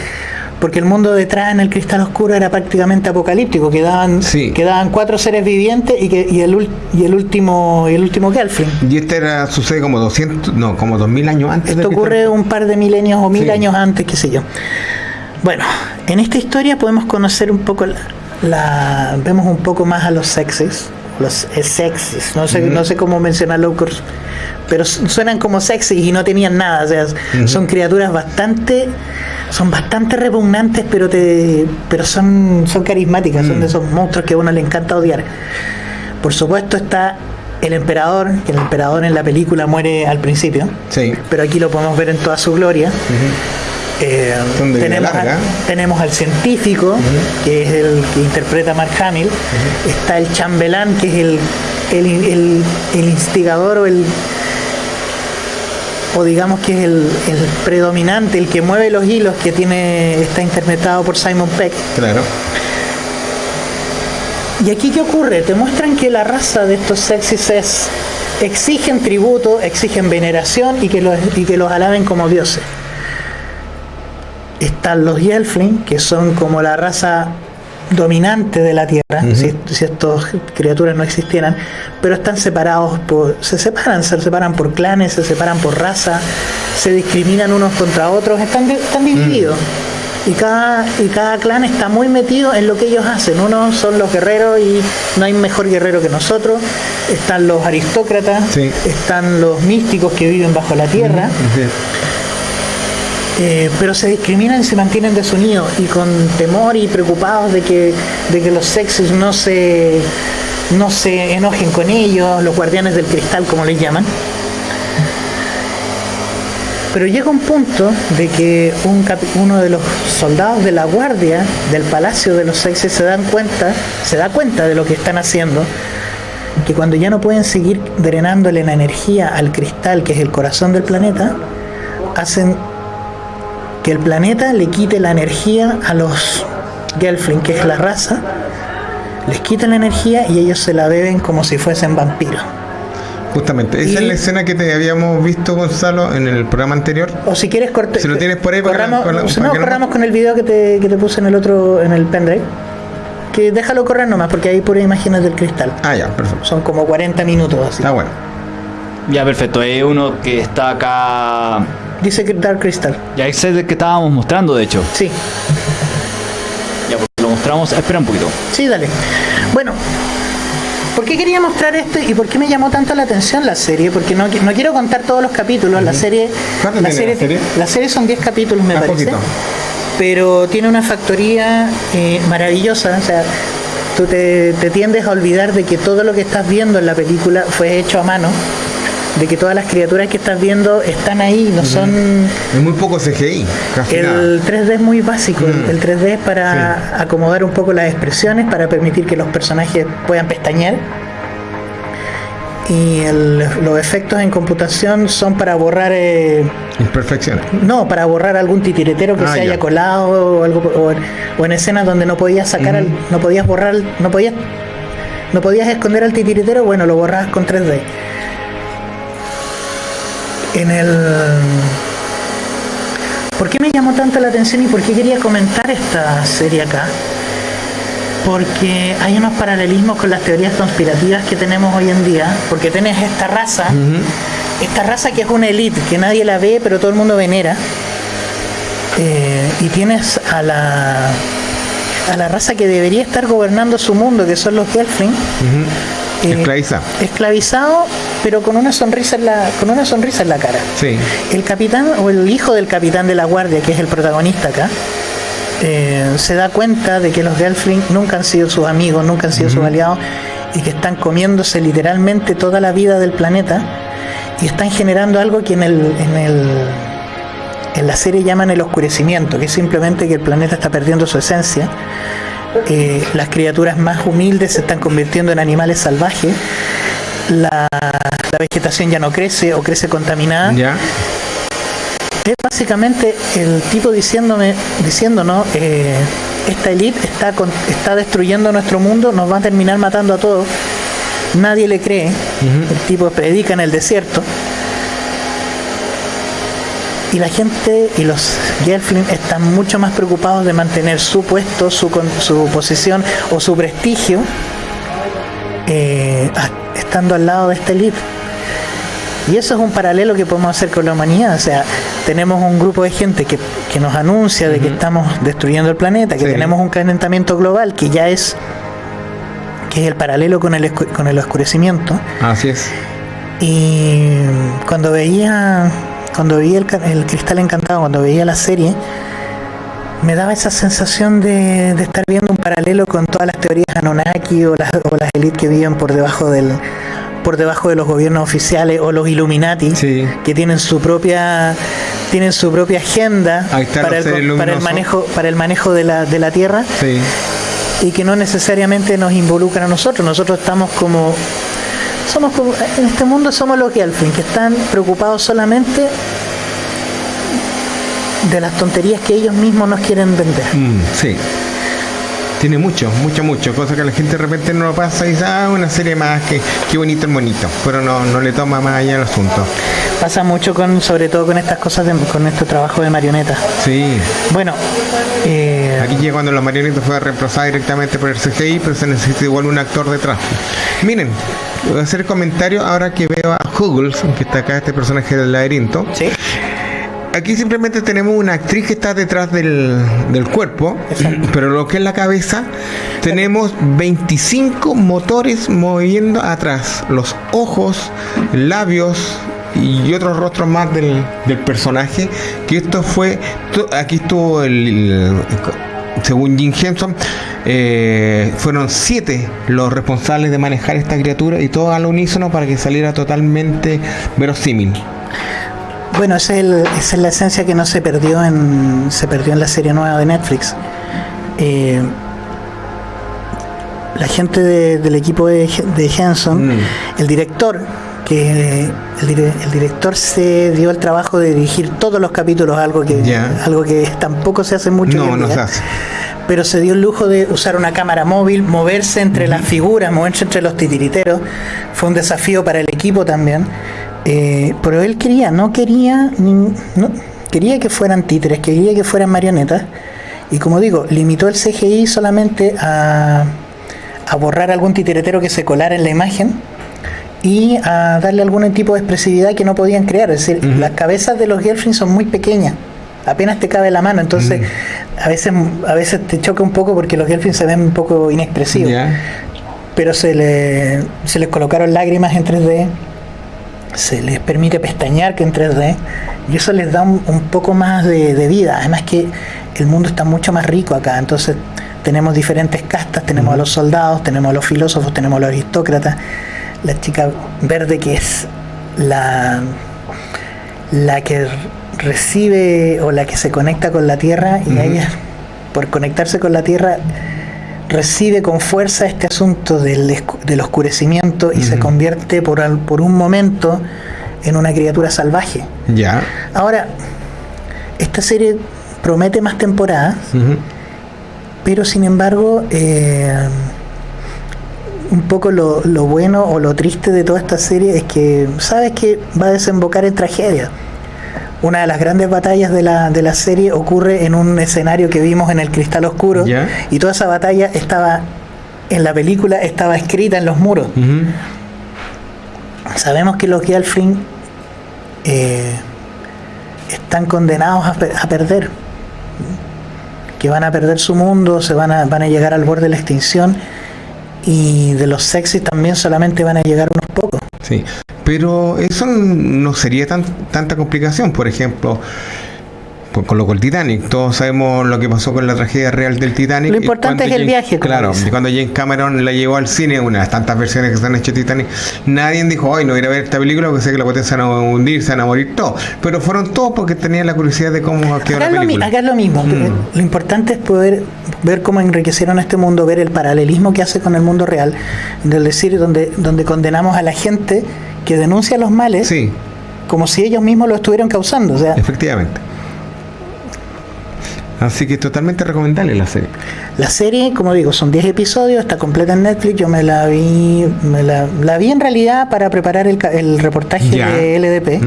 Porque el mundo detrás en el cristal oscuro era prácticamente apocalíptico, quedaban, Sí. quedaban cuatro seres vivientes y, que, y, el, y el último y el último Gelfling. Y este era, sucede como 200, no, como 2000 años antes. Esto ocurre un par de milenios o mil Sí. años antes, qué sé yo. Bueno, en esta historia podemos conocer un poco la, la- vemos un poco más a los sexes, los sexes, no sé, no sé cómo mencionarlo, pero su- suenan como sexys y no tenían nada, o sea, son criaturas bastante, son bastante repugnantes, pero te, pero son, son carismáticas, son de esos monstruos que a uno le encanta odiar. Por supuesto está el emperador, que el emperador en la película muere al principio Sí. pero aquí lo podemos ver en toda su gloria. Eh, tenemos, al, tenemos al científico, que es el que interpreta a Mark Hamill. Está el chambelán, que es el, el, el- el instigador o el o digamos que es el, el predominante, el que mueve los hilos que tiene está interpretado por Simon Peck. Claro. ¿Y aquí qué ocurre? Te muestran que la raza de estos sexys es exigen tributo, exigen veneración y que los, y que los alaben como dioses. Están los Yelfling, que son como la raza dominante de la Tierra, si, si estas criaturas no existieran, pero están separados por, se separan, se separan por clanes, se separan por raza, se discriminan unos contra otros, están, están divididos. Y cada, y cada clan está muy metido en lo que ellos hacen. Unos son los guerreros y no hay mejor guerrero que nosotros. Están los aristócratas, Sí. están los místicos que viven bajo la tierra. Eh, pero se discriminan y se mantienen desunidos y con temor y preocupados de que, de que los sexos no se, no se enojen con ellos, los guardianes del cristal como les llaman. Pero llega un punto de que un uno de los soldados de la guardia del palacio de los sexes se dan cuenta, se da cuenta de lo que están haciendo, que cuando ya no pueden seguir drenándole la energía al cristal, que es el corazón del planeta, hacen que el planeta le quite la energía a los Gelfling, que es la raza, les quita la energía y ellos se la beben como si fuesen vampiros. Justamente, esa Y- es la escena que te habíamos visto, Gonzalo, en el programa anterior. O si quieres cortar. Si lo tienes por ahí corramos, para- si para no, corramos con el video que te, que te puse en el otro, en el pendrive. Que déjalo correr nomás, porque hay puras imágenes del cristal. Ah, ya, perfecto. Son como 40 minutos así. Está bueno. Ya, perfecto. Es uno que está acá. Dice que Dark Crystal. Ya ese es el que estábamos mostrando, de hecho. Sí, Ya, pues lo mostramos. Espera un poquito. sí, dale. Bueno, ¿por qué quería mostrar esto y por qué me llamó tanto la atención la serie? Porque no, no quiero contar todos los capítulos. La serie. ¿Cuánto la tiene la serie? la serie son 10 capítulos, me Ah, parece. poquito. pero tiene una factoría eh, maravillosa. O sea, tú te, te tiendes a olvidar de que todo lo que estás viendo en la película fue hecho a mano, de que todas las criaturas que estás viendo están ahí, no son... Es muy poco CGI, casi nada. El 3D es muy básico, Mm. el 3D es para acomodar un poco las expresiones, para permitir que los personajes puedan pestañear. Y el- los efectos en computación son para borrar eh, Imperfecciones. no, para borrar algún titiretero que Ah, se ya. haya colado o algo o, en- o en escenas donde no podías sacar al- no podías borrar, no podías no podías esconder al titiretero, bueno, lo borrabas con 3D. En el ¿Por qué me llamó tanto la atención y por qué quería comentar esta serie acá? Porque hay unos paralelismos con las teorías conspirativas que tenemos hoy en día, porque tenés esta raza esta raza que es una elite, que nadie la ve, pero todo el mundo venera. Eh, y tienes a la a la raza que debería estar gobernando su mundo, que son los Gelfling, eh, Esclaviza. esclavizado, pero con una sonrisa en la con una sonrisa en la cara. Sí. El capitán o el hijo del capitán de la guardia, que es el protagonista acá, eh, se da cuenta de que los Gelfling nunca han sido sus amigos, nunca han sido sus aliados y que están comiéndose literalmente toda la vida del planeta y están generando algo que en el, en el en la serie llaman el oscurecimiento, que es simplemente que el planeta está perdiendo su esencia. Eh, las criaturas más humildes se están convirtiendo en animales salvajes. La, la vegetación ya no crece o crece contaminada. Ya. Es básicamente el tipo diciéndome, diciéndonos, eh, esta elite está, con- está destruyendo nuestro mundo, nos va a terminar matando a todos. Nadie le cree. El tipo predica en el desierto. Y la gente y los Gelfling están mucho más preocupados de mantener su puesto, su, su posición o su prestigio eh, estando al lado de esta elite. Y eso es un paralelo que podemos hacer con la humanidad. O sea, tenemos un grupo de gente que, que nos anuncia de que estamos destruyendo el planeta, que Sí. tenemos un calentamiento global que ya es que es el paralelo con el, con el oscurecimiento. Así es. Y cuando veía cuando veía el, cristal encantado, cuando veía la serie, me daba esa sensación de, de estar viendo un paralelo con todas las teorías Anunnaki o las, o las élites que viven por debajo del por debajo de los gobiernos oficiales o los Illuminati Sí. que tienen su propia tienen su propia agenda para el, para manejo para el manejo de la, de la tierra Sí. y que no necesariamente nos involucran a nosotros. Nosotros estamos como. En este mundo somos los Gelfling, que están preocupados solamente de las tonterías que ellos mismos nos quieren vender. Mm. Tiene mucho, mucho, mucho. Cosa que la gente de repente no lo pasa y dice, ah, una serie más, que qué bonito el monito. Pero no, no le toma más allá el asunto. Pasa mucho con, sobre todo con estas cosas, de, con este trabajo de marionetas. Sí. Bueno, eh, Aquí llega cuando la marioneta fue reemplazada directamente por el CGI, pero se necesita igual un actor detrás. Miren, voy a hacer comentario ahora que veo a Huggles, que está acá este personaje del laberinto. ¿sí? Aquí simplemente tenemos una actriz que está detrás del, del cuerpo, pero lo que es la cabeza, tenemos 25 motores moviendo atrás, los ojos, labios y otros rostros más del, del personaje, que esto fue, aquí estuvo el, el- según Jim Henson, eh, fueron siete los responsables de manejar esta criatura y todos al unísono para que saliera totalmente verosímil. Bueno, esa es, el- esa es la esencia que no se perdió en se perdió en la serie nueva de Netflix. Eh, la gente de- del equipo de, de Henson, Mm. el director, que el, dire- el director se dio el trabajo de dirigir todos los capítulos, algo que algo que tampoco se hace mucho. No, no día. se hace. pero se dio el lujo de usar una cámara móvil, moverse entre las figuras, moverse entre los titiriteros. Fue un desafío para el equipo también. Eh, pero él quería, no quería, no, quería que fueran títeres, quería que fueran marionetas. Y como digo, limitó el CGI solamente a, a borrar algún titiritero que se colara en la imagen y a darle algún tipo de expresividad que no podían crear. Es decir, las cabezas de los Gelfling son muy pequeñas, apenas te cabe la mano, entonces a veces a veces te choca un poco porque los Gelfling se ven un poco inexpresivos, pero se, le, se les colocaron lágrimas en 3D, se les permite pestañear que en 3D y eso les da un, un poco más de, de vida. Además que el mundo está mucho más rico acá, entonces tenemos diferentes castas, tenemos a los soldados, tenemos a los filósofos, tenemos a los aristócratas, la chica verde que es la, la que recibe o la que se conecta con la tierra y ella por conectarse con la tierra recibe con fuerza este asunto del, del oscurecimiento y se convierte por, al- por un momento en una criatura salvaje. Ya. Ahora, esta serie promete más temporadas, pero sin embargo, eh, un poco lo, lo bueno o lo triste de toda esta serie es que sabes que va a desembocar en tragedia. Una de las grandes batallas de la, de la serie ocurre en un escenario que vimos en el Cristal Oscuro. Y toda esa batalla estaba en la película estaba escrita en los muros. Sabemos que los Gelfling eh, están condenados a perder, que van a perder su mundo, se van a, van a llegar al borde de la extinción. Y de los sexys también solamente van a llegar unos pocos. Sí, pero eso no sería tan, tanta complicación, por ejemplo, pues, con lo con el Titanic. Todos sabemos lo que pasó con la tragedia real del Titanic. Lo importante es el James- viaje, Claro, y cuando James Cameron la llevó al cine, una de las tantas versiones que se han hecho de Titanic, nadie dijo, ay, no voy a ver esta película porque sé que la potencia se van a hundir, se van a morir todos. Pero fueron todos porque tenían la curiosidad de cómo quedó Acá la es, lo, película. acá es lo mismo. Mm. Lo importante es poder ver cómo enriquecieron este mundo, ver el paralelismo que hace con el mundo real, es decir, donde, donde condenamos a la gente que denuncia los males Sí, como si ellos mismos lo estuvieran causando. O sea, efectivamente. Así que totalmente recomendable la serie. La serie, como digo, son 10 episodios, está completa en Netflix. Yo me la vi, me la, la vi en realidad para preparar el, reportaje Ya. de LDP.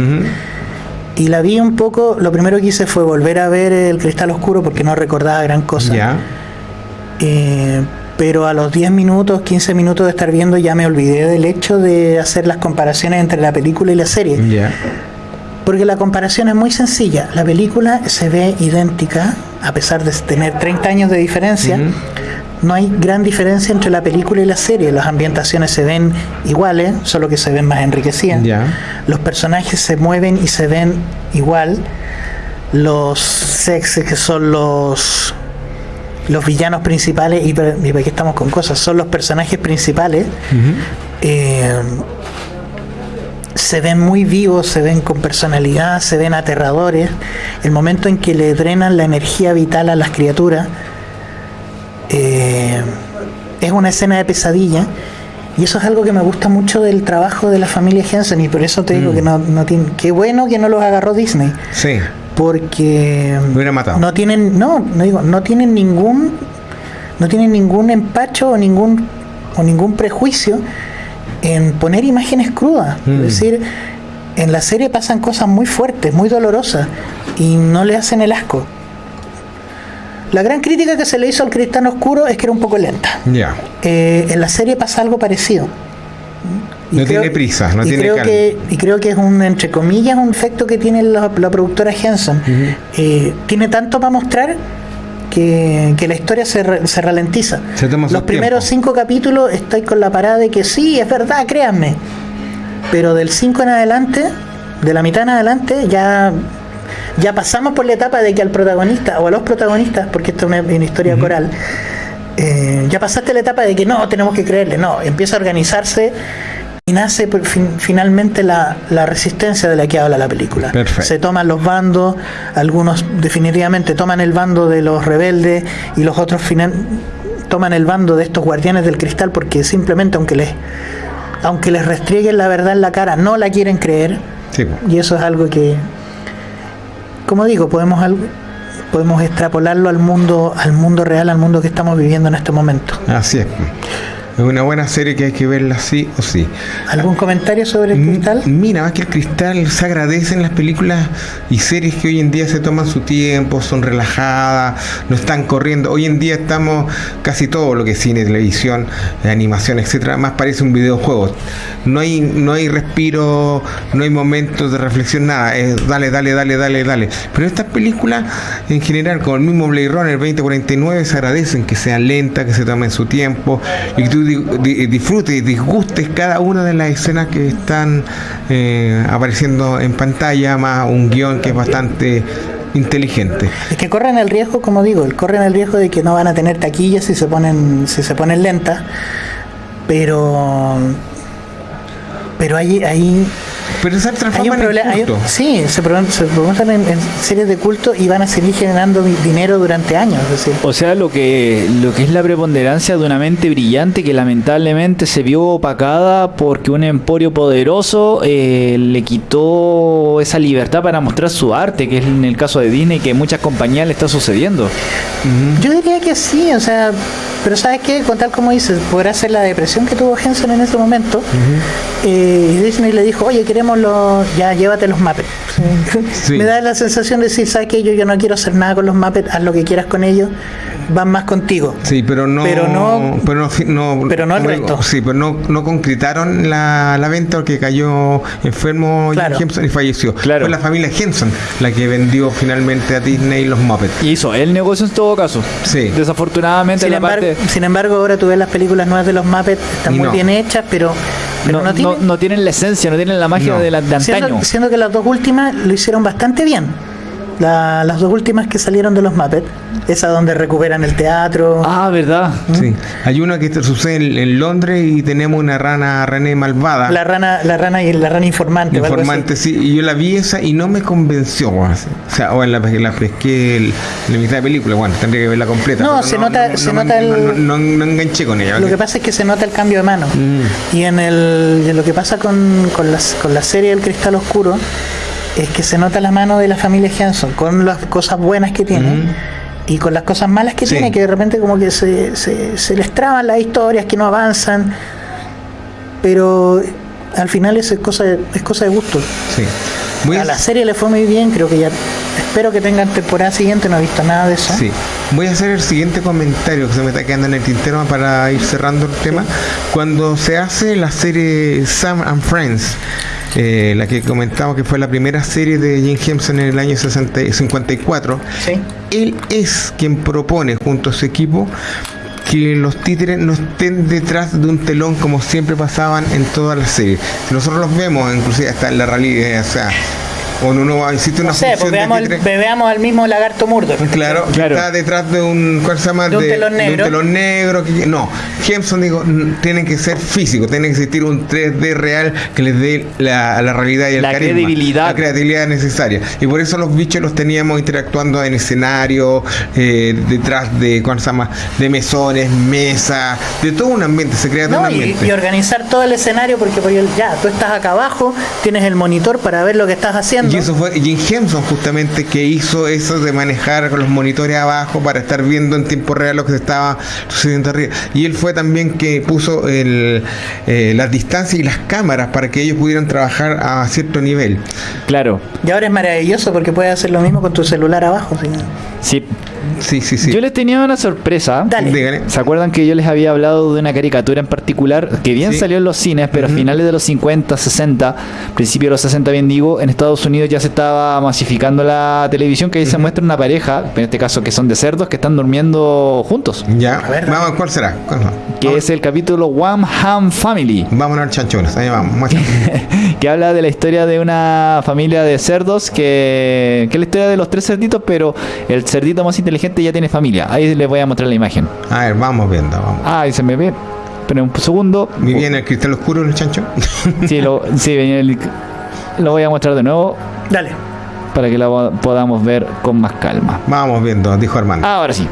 Y la vi un poco, lo primero que hice fue volver a ver el Cristal Oscuro porque no recordaba gran cosa. Ya. Eh, pero a los 10 minutos, 15 minutos de estar viendo ya me olvidé del hecho de hacer las comparaciones entre la película y la serie. Ya. Porque la comparación es muy sencilla. La película se ve idéntica, a pesar de tener 30 años de diferencia. No hay gran diferencia entre la película y la serie. Las ambientaciones se ven iguales, solo que se ven más enriquecidas. Los personajes se mueven y se ven igual. Los sexes, que son los los villanos principales, y y qué estamos con cosas, son los personajes principales. eh, se ven muy vivos, se ven con personalidad, se ven aterradores. El momento en que le drenan la energía vital a las criaturas eh, es una escena de pesadilla. Y eso es algo que me gusta mucho del trabajo de la familia Henson y por eso te digo que no, no tiene, qué bueno que no los agarró Disney, Sí. porque matado. no tienen, no, no digo, no tienen ningún, no tienen ningún empacho o ningún o ningún prejuicio en poner imágenes crudas. Mm. Es decir, en la serie pasan cosas muy fuertes, muy dolorosas, y no le hacen el asco. La gran crítica que se le hizo al Cristán Oscuro es que era un poco lenta. Ya. Eh, en la serie pasa algo parecido. Y No creo- tiene prisa, no y tiene creo calma. que Y creo que es un, entre comillas, un efecto que tiene la, la productora Henson. Eh, tiene tanto para mostrar que, que la historia se, re- se ralentiza. Se Los primeros tiempo. cinco capítulos estáis con la parada de que sí, es verdad, créanme. Pero del 5 en adelante, de la mitad en adelante, ya, ya pasamos por la etapa de que al protagonista o a los protagonistas, porque esto es una, una historia coral, eh, ya pasaste la etapa de que no, tenemos que creerle, no, empieza a organizarse y nace fin- finalmente la, la resistencia de la que habla la película. Perfecto. Se toman los bandos, algunos definitivamente toman el bando de los rebeldes y los otros final, toman el bando de estos guardianes del cristal porque simplemente aunque les aunque les restrieguen la verdad en la cara, no la quieren creer. Sí. Y eso es algo que, como digo, podemos podemos extrapolarlo al mundo, al mundo real, al mundo que estamos viviendo en este momento. así es. Es una buena serie que hay que verla sí o sí. ¿Algún comentario sobre el cristal? Mira, más que el cristal se agradece en las películas y series que hoy en día se toman su tiempo, son relajadas, no están corriendo. Hoy en día estamos casi todo lo que es cine, televisión, animación, etcétera, más parece un videojuego. No hay, no hay respiro, no hay momentos de reflexión, nada. Es dale, dale, dale, dale, dale. Pero estas películas, en general, como el mismo Blade Runner 2049, se agradecen que sean lentas, que se tomen su tiempo y que tú di- di- disfrutes y disgustes cada una de las escenas que están eh, apareciendo en pantalla, más un guion que es bastante inteligente. Es que corren el riesgo, como digo, corren el riesgo de que no van a tener taquillas si se ponen, si se ponen lentas, pero pero hay, hay, Pero se hay transforma un en problema. hay un- culto. sí, se, promocionan en, en series de culto y van a seguir generando di- dinero durante años. Es decir, O sea, lo que, lo que es la preponderancia de una mente brillante que lamentablemente se vio opacada porque un emporio poderoso eh, le quitó esa libertad para mostrar su arte, que es en el caso de Disney que muchas compañías le está sucediendo. Yo diría que sí, o sea, pero ¿sabes qué? Con tal como dices, podrá ser la depresión que tuvo Henson en ese momento. eh, y Disney le dijo, oye, queremos los, ya llévate los Muppets. Sí. Me da la sensación de decir, ¿sabes qué? Yo, yo no quiero hacer nada con los Muppets, haz lo que quieras con ellos, van más contigo. Sí, pero no, Pero no- pero no, no- pero no el resto. Sí, pero no, no concretaron la, la venta porque cayó enfermo Claro. Henson y falleció. Claro. Fue la familia Henson la que vendió finalmente a Disney los Muppets. Y hizo el negocio en todo caso. Sí. Desafortunadamente Sin la embargo, parte sin embargo, ahora tú ves las películas nuevas de los Muppets, están Y muy no. bien hechas, pero, pero no, no, no- tienen... no tienen la esencia, no tienen la magia No. de, la, de antaño. Siendo, siendo que las dos últimas lo hicieron bastante bien. La- las dos últimas que salieron de los Muppets, esa donde recuperan el teatro. Ah, verdad. Sí. Hay una que te- sucede en, en Londres y tenemos una rana René malvada. La rana, la rana y la rana informante. Informante, sí, y yo la vi esa y no me convenció. O sea, o en la, la pesqué el- en la mitad de película, bueno, tendría que verla completa. No, se nota- se nota el- no, no- no enganché con ella. Lo que pasa es que se nota el cambio de mano. Mm. Y en el, en lo que pasa con, con, las, con la serie El Cristal Oscuro es que se nota la mano de la familia Hanson con las cosas buenas que tiene. Y con las cosas malas que Sí. tiene, que de repente como que se, se, se les traban las historias, que no avanzan. Pero al final es cosa de, es cosa de gusto. Sí. Voy A la serie le fue muy bien, creo que ya espero que tengan temporada siguiente, no he visto nada de eso. Sí, voy a hacer el siguiente comentario que se me está quedando en el tintero para ir cerrando el tema. Cuando se hace la serie Sam and Friends, eh, la que comentamos que fue la primera serie de Jim Henson en el año 60 y 54, Sí. él es quien propone junto a su equipo que los títeres no estén detrás de un telón como siempre pasaban en todas las series. Nosotros los vemos, inclusive hasta en la realidad, o sea, cuando uno va, existe una No sé, pues de veamos, el- títere- veamos al mismo lagarto Murdoch. Claro, Claro. está detrás de un, ¿cuál se llama? De un telón negro. telón negro, que- no, Jameson digo, n- tienen que ser físicos, tiene que existir un 3D real que les dé la, la realidad y el La carisma, credibilidad. la creatividad necesaria. Y por eso los bichos los teníamos interactuando en escenario, eh, detrás de, ¿cuál se llama? De mesones, mesas, de todo un ambiente, se crea todo No, un y, ambiente. y organizar todo el escenario porque por el- ya, tú estás acá abajo, tienes el monitor para ver lo que estás haciendo. Y eso fue Jim Henson justamente que hizo eso de manejar con los monitores abajo para estar viendo en tiempo real lo que se estaba sucediendo arriba. Y él fue también que puso el, eh, las distancias y las cámaras para que ellos pudieran trabajar a cierto nivel. Claro. Y ahora es maravilloso porque puedes hacer lo mismo con tu celular abajo. ¿sí? Sí. Sí, sí, sí. Yo les tenía una sorpresa. Dale. Dígale. ¿Se acuerdan que yo les había hablado de una caricatura en particular que bien Sí. salió en los cines, pero a finales de los 50, 60, principio de los 60 bien digo, en Estados Unidos ya se estaba masificando la televisión que ahí se muestra una pareja, en este caso que son de cerdos, que están durmiendo juntos. Ya, ver, vamos, ¿cuál será? Que Vamos- es el capítulo One Ham Family. Vámonos al chanchones, ahí vamos. muestra. que habla de la historia de una familia de cerdos que, que es la historia de los tres cerditos, pero el cerdito más inteligente ya tiene familia. Ahí les voy a mostrar la imagen. A ver, vamos viendo, vamos. Ah, y se me ve. Pero un segundo. ¿Vivía en el cristal oscuro el chancho? Sí, lo, sí, venía el- lo voy a mostrar de nuevo Dale. para que lo podamos ver con más calma. vamos viendo, dijo Armando. Ahora sí.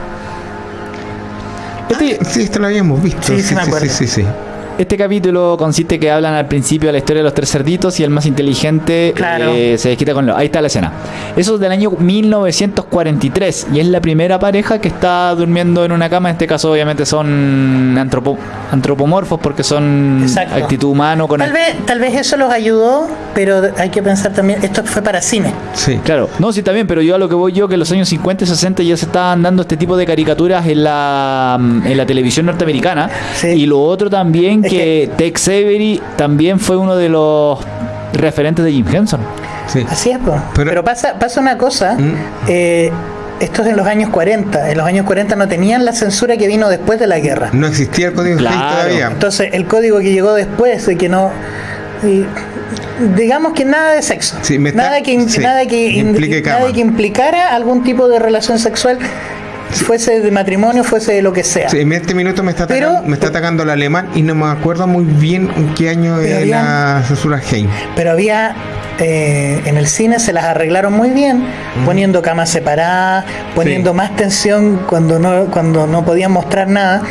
Este, Sí, esto lo habíamos visto. Sí, sí me acuerdo. sí, sí, sí. Este capítulo consiste que hablan al principio de la historia de los tres cerditos y el más inteligente Claro. eh, se desquita con lo. Ahí está la escena. Eso es del año 1943 y es la primera pareja que está durmiendo en una cama. En este caso, obviamente, son antropo- antropomorfos porque son Exacto. actitud humano con Tal vez, tal vez eso los ayudó, pero hay que pensar también, esto fue para cine. Sí. Claro, no, sí, está bien, pero yo a lo que voy yo, que en los años 50 y 60 ya se estaban dando este tipo de caricaturas en la, mm, en la televisión norteamericana. Sí. Y lo otro también, Es que, Tex Avery también fue uno de los referentes de Jim Henson. sí. Así es. Pero- pero, pasa, pasa una cosa, Mm. eh, esto es en los años 40, en los años 40 no tenían la censura que vino después de la guerra. No existía el código Claro. todavía. Entonces, el código que llegó después de que no... y digamos que nada de sexo. Sí, me está- nada, que, sí, nada, que, implique nada que implicara algún tipo de relación sexual, fuese de matrimonio, fuese de lo que sea. Sí, en este minuto me está, Pero- atacando, me está atacando el alemán y no me acuerdo muy bien en qué año era censura Hays. Pero había eh, en el cine se las arreglaron muy bien, poniendo camas separadas, poniendo Sí. más tensión cuando no cuando no podían mostrar nada.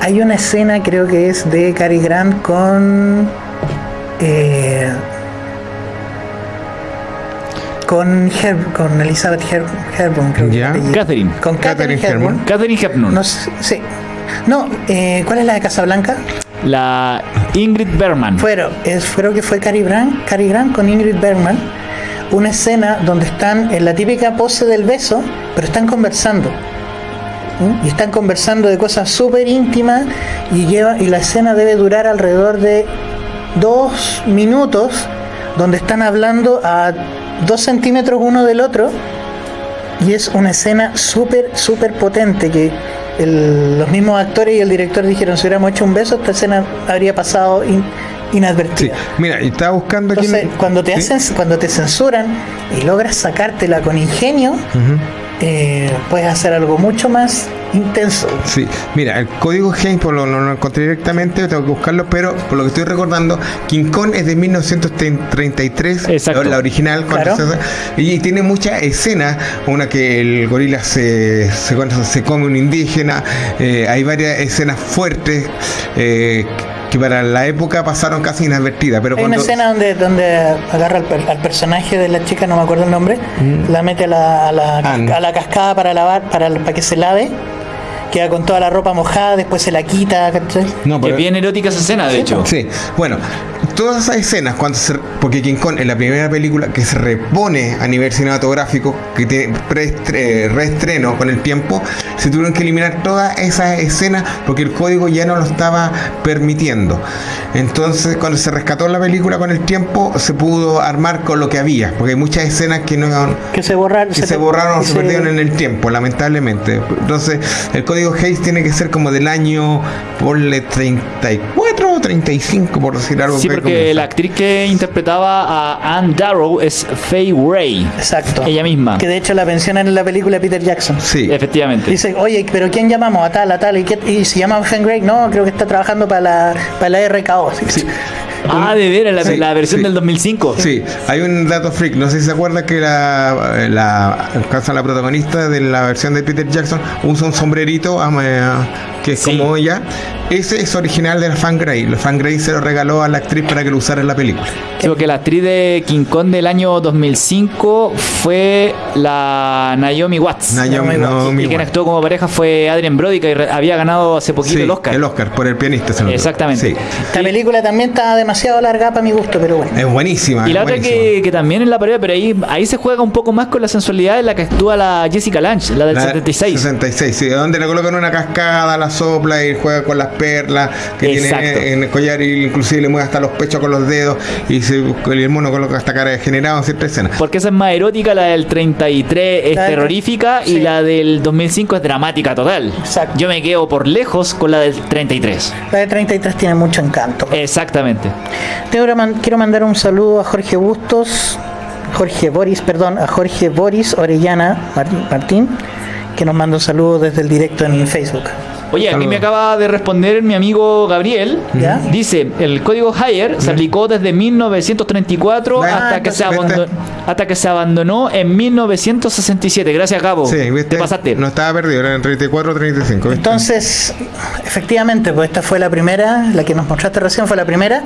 Hay una escena, creo que es de Cary Grant con eh, con Herb- con Elizabeth Her Hepburn, creo que Ya. Catherine. Con Catherine Catherine. Catherine Hepburn. No sé, sí. No, eh, ¿cuál es la de Casablanca? La Ingrid Bergman. Fueron, es, creo que fue Cary Grant, Cary Grant con Ingrid Bergman, una escena donde están en la típica pose del beso, pero están conversando. ¿Mm? Y están conversando de cosas súper íntimas y, lleva, y la escena debe durar alrededor de dos minutos, donde están hablando a dos centímetros uno del otro y es una escena súper, súper potente que el- los mismos actores y el director dijeron, si hubiéramos hecho un beso, esta escena habría pasado in- Sí, inadvertida. mira, y estaba buscando aquí. Entonces, cuando te, ¿Sí? hacen, cuando te censuran y logras sacártela con ingenio, eh, puedes hacer algo mucho más intenso. Sí, mira, el código Hays por lo, no lo encontré directamente, tengo que buscarlo, pero por lo que estoy recordando, King Kong es de 1933, Exacto. la original, Claro. se- y tiene muchas escenas, una que el gorila se, se, se come un indígena, eh, hay varias escenas fuertes eh, que para la época pasaron casi inadvertidas, pero Hay una escena donde, donde agarra al, per- al personaje de la chica, no me acuerdo el nombre, la mete a la, a la, a la cascada para lavar, para, para que se lave, queda con toda la ropa mojada, después se la quita, ¿cachai? No, Que pero- bien erótica esa escena, de hecho. Sí, bueno, todas esas escenas, cuando se, porque King Kong es la primera película que se repone a nivel cinematográfico, que tiene eh, reestreno con el tiempo, se tuvieron que eliminar todas esas escenas porque el código ya no lo estaba permitiendo. Entonces, cuando se rescató la película con el tiempo, se pudo armar con lo que había, porque hay muchas escenas que no Que se borraron. que se borraron o se perdieron en el tiempo, lamentablemente. Entonces, el código Hayes tiene que ser como del año, ponle 34 o 35, por decir algo. Sí, que porque comienza. la actriz que interpretaba a Anne Darrow es Faye Ray. Exacto. Ella misma. Que de hecho la mencionan en la película Peter Jackson. Sí, Efectivamente. Dice, oye, pero ¿quién llamamos? A tal, a tal. ¿Y, qué- y se llama Henry Gray? No, creo que está trabajando para la, para la RKO. sí. Ah, de veras, la, Sí, la versión sí. del 2005. Sí, hay un dato freak, no sé si se acuerda que la, la, casa la protagonista de la versión de Peter Jackson usa un sombrerito ama- que es Sí. como ella, ese es original de la Fangrey. La Fangrey se lo regaló a la actriz para que lo usara en la película. Sí, porque la actriz de King Kong del año 2005 fue la Naomi Watts. Naomi- Naomi y quien actuó como pareja fue Adrien Brody, que había ganado hace poquito Sí, el Oscar. El Oscar, por el pianista. se. Exactamente. Sí. Esta película también está demasiado larga para mi gusto, pero bueno. Es buenísima. Y la es otra que, que también en la pared, pero ahí, ahí se juega un poco más con la sensualidad en la que actúa la Jessica Lange, la del La 76. 66, sí, donde le colocan una cascada, la sopla y juega con las perlas que Exacto. tiene en el collar y inclusive le mueve hasta los pechos con los dedos y se, el mono coloca hasta cara degenerada en cierta escena. Porque esa es más erótica, la del 33 es del- terrorífica y la del 2005 es dramática total. Exacto. Yo me quedo por lejos con la del 33. La de 33 tiene mucho encanto. Exactamente. Man- quiero mandar un saludo a Jorge Bustos, Jorge Boris, perdón, a Jorge Boris Orellana Mar- Martín, que nos manda un saludo desde el directo en Facebook. Oye, aquí me acaba de responder mi amigo Gabriel. ¿Ya? Dice, el código Hire se aplicó desde 1934 Ah, hasta, que se entonces, abandonó, hasta que se abandonó en 1967. Gracias, Gabo. Sí, ¿viste? Te pasaste. No estaba perdido, eran 34 o 35. ¿viste? Entonces, efectivamente, pues esta fue la primera, la que nos mostraste recién fue la primera.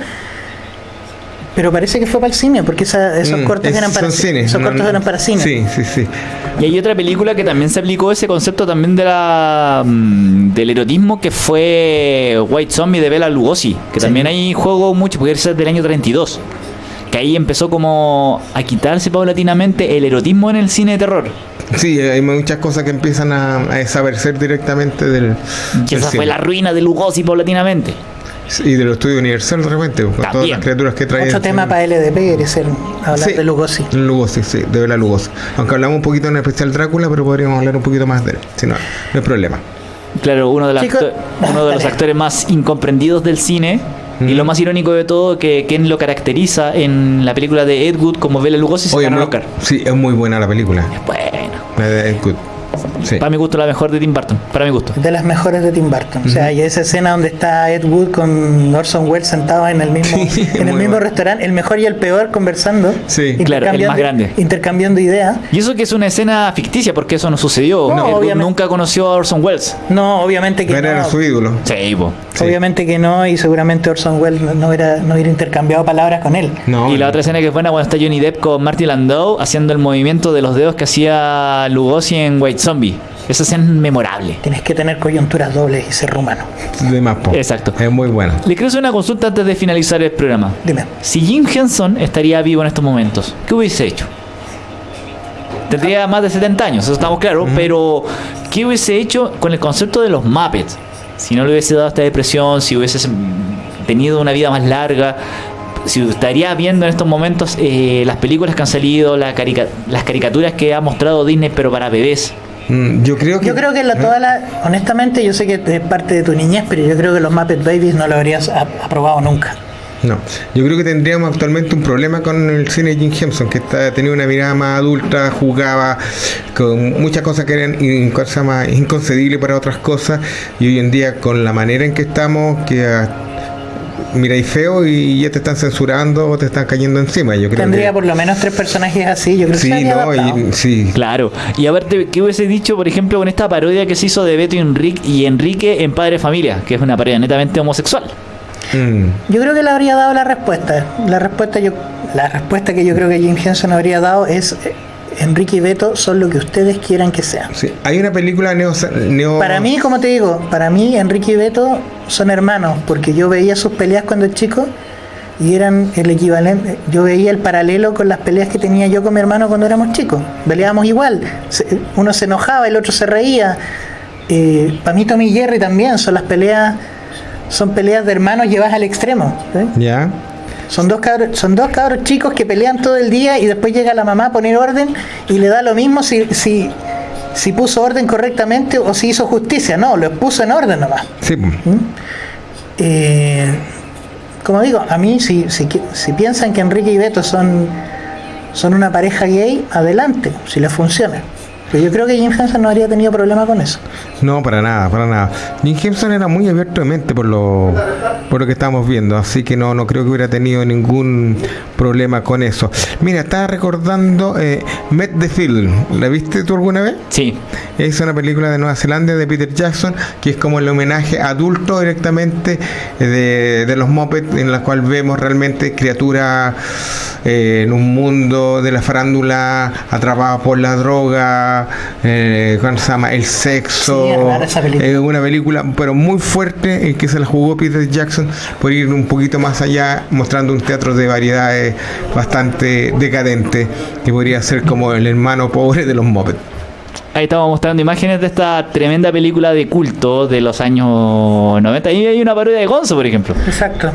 Pero parece que fue para el cine, porque esa- esos Mm, cortos es- eran para cine, esos no- cortos eran para cine. Sí, sí, sí. Y hay otra película que también se aplicó ese concepto también de la mm, del erotismo que fue White Zombie de Bela Lugosi, que también hay juego mucho, porque es del año 32. Que ahí empezó como a quitarse paulatinamente el erotismo en el cine de terror. Sí, hay muchas cosas que empiezan a, a desaparecer directamente del, Y del esa fue cine. la ruina de Lugosi paulatinamente. Y de los estudios Universal de repente, con todas las criaturas que trae. Otro tema para LDP quiere ser hablar Sí. de Lugosi. Lugosi, sí, de Bela Lugosi. Aunque hablamos un poquito en especial Drácula, pero podríamos hablar un poquito más de él. Si no, no hay problema. Claro, uno de, acto- uno de los actores más incomprendidos del cine. Y lo más irónico de todo, que quien lo caracteriza en la película de Ed Wood como Bela Lugosi se Oye, ganó Oscar. sí, es muy buena la película. Bueno, La de Ed Wood. Sí. para mi gusto la mejor de Tim Burton, para mi gusto. De las mejores de Tim Burton. O sea, y esa escena donde está Ed Wood con Orson Welles sentados en el mismo, Sí, en el mismo bueno. restaurante, el mejor y el peor conversando. Sí. Claro, el más grande. Intercambiando ideas. Y eso que es una escena ficticia, porque eso no sucedió. No, Ed Wood obviamente. nunca conoció a Orson Welles. No, obviamente que Pero era no. su ídolo. Sí, po. Sí. Obviamente que no, y seguramente Orson Welles no, no hubiera, no hubiera intercambiado palabras con él. No, y la otra escena que es buena cuando está Johnny Depp con Marty Landau haciendo el movimiento de los dedos que hacía Lugosi en White Zombie. Esa escena es memorable. Tienes que tener coyunturas dobles y ser rumano. de más po. Exacto. Es muy buena. Le quiero hacer una consulta antes de finalizar el programa. Dime. Si Jim Henson estaría vivo en estos momentos, ¿qué hubiese hecho? Tendría más de 70 años, eso estamos claros, pero ¿qué hubiese hecho con el concepto de los Muppets? Si no le hubiese dado esta depresión, si hubiese tenido una vida más larga, si estaría viendo en estos momentos eh, las películas que han salido, la carica- las caricaturas que ha mostrado Disney, pero para bebés. Mm, Yo creo que. Yo creo que la, toda la, honestamente, yo sé que es parte de tu niñez, pero yo creo que los Muppet Babies no lo habrías aprobado nunca. No, yo creo que tendríamos actualmente un problema con el cine de Jim Henson, que está, tenía una mirada más adulta, jugaba con muchas cosas que eran inconcebibles para otras cosas, y hoy en día con la manera en que estamos, que miráis feo y ya te están censurando o te están cayendo encima. Yo creo Tendría que, por lo menos tres personajes así, yo creo que se Sí, habría no, y, sí. Claro. Y a ver, ¿qué hubiese dicho, por ejemplo, con esta parodia que se hizo de Beto y Enrique, y Enrique en Padre Familia, que es una parodia netamente homosexual? Mm, Yo creo que le habría dado la respuesta. La respuesta yo, la respuesta que yo creo que Jim Henson habría dado es eh, Enrique y Beto son lo que ustedes quieran que sean. sí. Hay una película neo, neo Para mí, como te digo, para mí Enrique y Beto son hermanos, porque yo veía sus peleas cuando chico y eran el equivalente, yo veía el paralelo con las peleas que tenía yo con mi hermano cuando éramos chicos. Peleábamos igual, uno se enojaba, el otro se reía. Eh, para mí Tommy y Jerry también son las peleas, son peleas de hermanos llevadas al extremo. ¿eh? Ya. Son dos cabros, son dos cabros chicos que pelean todo el día y después llega la mamá a poner orden y le da lo mismo si, si, si puso orden correctamente o si hizo justicia. No, lo puso en orden nomás. Sí. ¿Mm? Eh, como digo, a mí si, si, si piensan que Enrique y Beto son, son una pareja gay, adelante, si les funciona. Pero yo creo que Jim Henson no habría tenido problema con eso. No, para nada, para nada. Jim Henson era muy abierto de mente por lo, por lo que estamos viendo, así que no, no creo que hubiera tenido ningún problema con eso. Mira, estaba recordando eh, Met the Film. ¿La viste tú alguna vez? Sí. Es una película de Nueva Zelanda de Peter Jackson, que es como el homenaje adulto directamente eh, de, de los Muppets, en la cual vemos realmente criaturas eh, en un mundo de la farándula atrapadas por la droga, eh, ¿cómo se llama? El Sí, es sexo. película. Es una película, pero muy fuerte, en que se la jugó Peter Jackson por ir un poquito más allá, mostrando un teatro de variedades bastante decadente, que podría ser como el hermano pobre de los Muppets. Ahí estamos mostrando imágenes de esta tremenda película de culto de los años 90. Ahí hay una parodia de Gonzo, por ejemplo. Exacto.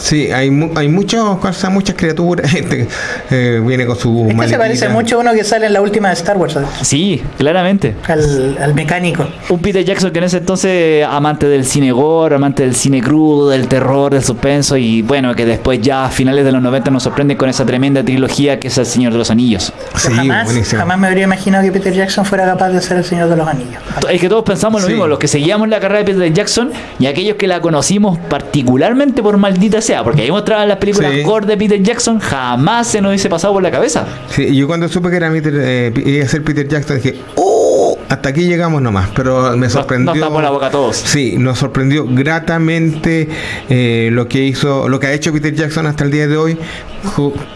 Sí, hay, mu- hay muchos, cosas, muchas criaturas. Gente eh, viene con su Es que se maletita. parece mucho a uno que sale en la última de Star Wars, Sí, claramente. al, al mecánico. Un Peter Jackson que en ese entonces amante del cine gore, amante del cine crudo, del terror, del suspenso y bueno, que después ya a finales de los 90 nos sorprende con esa tremenda trilogía que es El Señor de los Anillos. Sí, jamás, buenísimo. jamás me habría imaginado que Peter Jackson fuera capaz de ser el Señor de los Anillos. Es que todos pensamos lo Sí. mismo, los que seguíamos la carrera de Peter Jackson y aquellos que la conocimos particularmente por maldita sea, porque ahí mostraban las películas Sí. gore de Peter Jackson, jamás se nos hubiese pasado por la cabeza. Sí, yo cuando supe que era Peter, eh, iba a ser Peter Jackson dije, ¡Oh! Hasta aquí llegamos nomás, pero me sorprendió. nos tapó la boca a todos. Sí, nos sorprendió gratamente eh, lo que hizo, lo que ha hecho Peter Jackson hasta el día de hoy,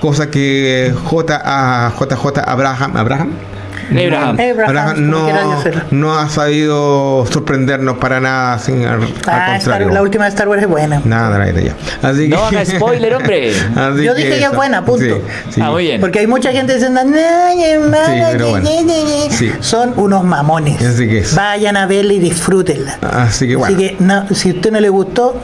cosa que J a JJ Abraham, Abraham, Abraham. No, no ha sabido sorprendernos para nada, sin, al, al Ah, Star- la última de Star Wars es buena. Nada de la idea. Así No haga spoiler, hombre. Así Yo dije que es buena, punto. Sí, sí. Ah, muy bien. Porque hay mucha gente diciendo, "Ay, hermano, Sí, pero bueno. ye, ye, ye". Sí. son unos mamones. Así que es. Vayan a verla y disfrútenla. Así que bueno. Así que no, si a usted no le gustó,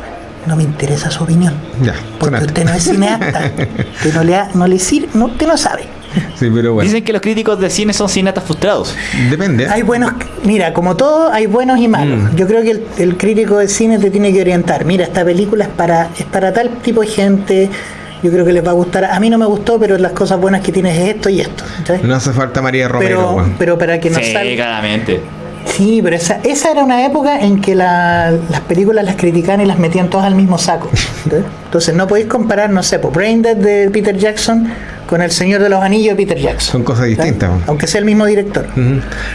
no me interesa su opinión. Ya, Porque sonate. usted no es cineasta. usted no le, ha- no le sirve, no, usted no sabe. Sí, pero bueno. Dicen que los críticos de cine son cineastas frustrados. Depende. Hay buenos, mira, como todo, hay buenos y malos. Mm. Yo creo que el, el crítico de cine te tiene que orientar. Mira, esta película es para, es para tal tipo de gente. Yo creo que les va a gustar. A mí no me gustó, pero las cosas buenas que tienes es esto y esto. ¿sabes? No hace falta María Romero, pero, para que no sí, salga. claramente. Sí, pero esa, esa era una época en que la- las películas las criticaban y las metían todas al mismo saco. Entonces no podéis comparar, no sé, por Brain Dead de Peter Jackson con El Señor de los Anillos de Peter Jackson. Son cosas distintas. Aunque sea el mismo director.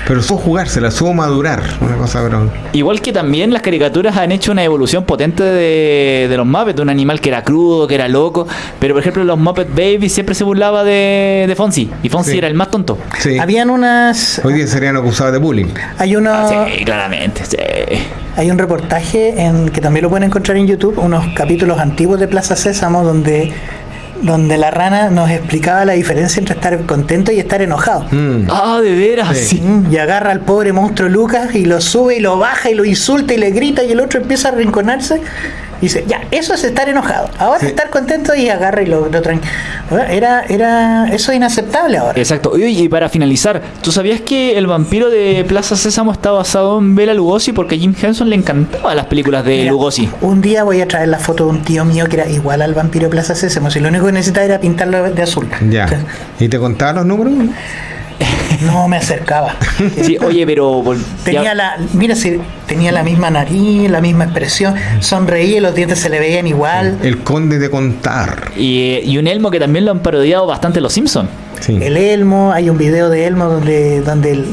Pero supo jugársela, supo madurar. Una cosa, pero. Igual que también las caricaturas han hecho una evolución potente de, de los Muppets, de un animal que era crudo, que era loco. Pero por ejemplo, los Muppet Babies siempre se burlaba de, de Fonzie. Y Fonzie Sí. era el más tonto. Sí. Habían unas. Hoy día serían acusados de bullying. Hay uno, Ah, Sí, claramente. Sí. hay un reportaje en que también lo pueden encontrar en YouTube, unos capítulos antiguos de Plaza Sésamo donde donde la rana nos explicaba la diferencia entre estar contento y estar enojado. Mm. Ah, de veras. Sí. Sí. Mm, Y agarra al pobre monstruo Lucas y lo sube y lo baja y lo insulta y le grita y el otro empieza a arrinconarse. Y dice, ya, eso es estar enojado. Ahora Sí. estar contento y agarra y lo, lo Era, era, eso es inaceptable ahora. Exacto. Oye, y para finalizar, ¿tú sabías que el vampiro de Plaza Sésamo está basado en Bela Lugosi? Porque a Jim Henson le encantaban las películas de Mira, Lugosi. Un día voy a traer la foto de un tío mío que era igual al vampiro de Plaza Sésamo. Si lo único que necesitaba era pintarlo de azul. Ya. ¿Y te contaba los números? No me acercaba. Sí, oye, pero... Tenía ya- la, mira si tenía la misma nariz, la misma expresión, sonreía y los dientes se le veían igual. El conde de contar. y, y un Elmo que también lo han parodiado bastante los Simpsons. Sí. El Elmo, hay un video de Elmo donde donde él,